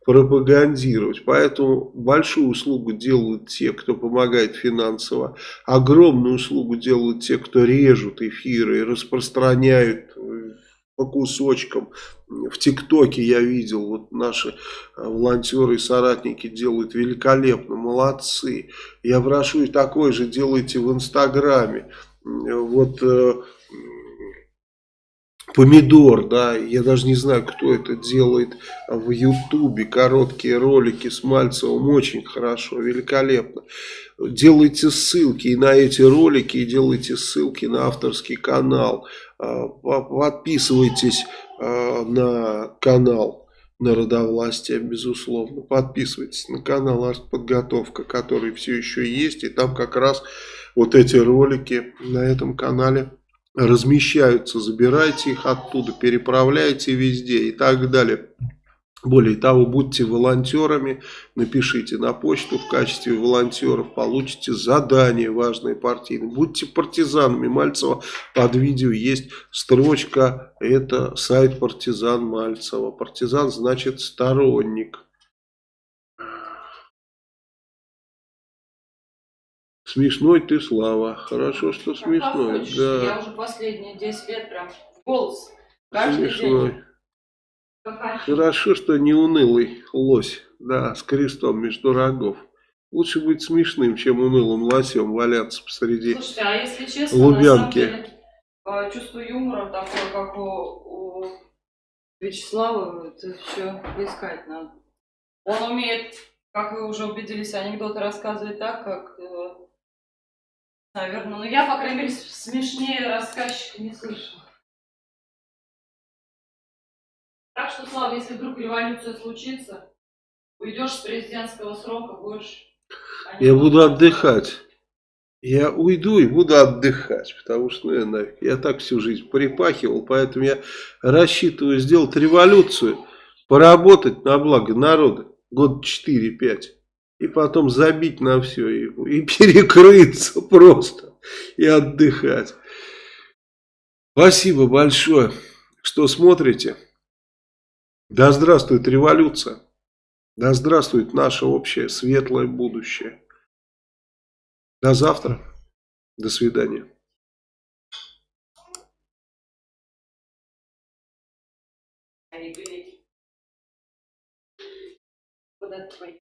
пропагандировать. Поэтому большую услугу делают те, кто помогает финансово. Огромную услугу делают те, кто режут эфиры и распространяют э, по кусочкам. В ТикТоке я видел, вот наши э, волонтеры и соратники делают великолепно, молодцы. Я прошу и такое же делайте в Инстаграме. Вот э, Помидор, да, я даже не знаю, кто это делает в Ютубе, короткие ролики с Мальцевым, очень хорошо, великолепно. Делайте ссылки и на эти ролики, и делайте ссылки на авторский канал, А, по- подписывайтесь а, на канал Народовластия, безусловно, подписывайтесь на канал Артподготовка, который все еще есть, и там как раз вот эти ролики на этом канале размещаются, забирайте их оттуда, переправляйте везде и так далее. Более того, будьте волонтерами, напишите на почту в качестве волонтеров, получите задание важное партийное. Будьте партизанами. Мальцева под видео есть строчка, это сайт партизан Мальцева. Партизан значит сторонник. Смешной ты, Слава. Хорошо, что Как смешной. хочешь. Да. Я уже последние 10 лет прям голос. Каждый Смешной. день. Хорошо, что не унылый лось, да, с крестом между рогов. Лучше быть смешным, чем унылым лосем валяться посреди. Слушайте, а если честно, Лубянки. деле, э, чувство юмора такое, как у, у Вячеслава, это еще искать надо. Он умеет, как вы уже убедились, анекдоты рассказывать так, как, э, наверное, ну я, по крайней мере, смешнее рассказчика не слышала. Так что, Слава, если вдруг революция случится, уйдешь с президентского срока, будешь... Я буду отдыхать. Я уйду и буду отдыхать, потому что ну, я, нафиг, я так всю жизнь припахивал, поэтому я рассчитываю сделать революцию, поработать на благо народа, год 4-5, и потом забить на все и, и перекрыться просто, и отдыхать. Спасибо большое, что смотрите. Да здравствует революция. Да здравствует наше общее светлое будущее. До завтра. До свидания. Куда-то.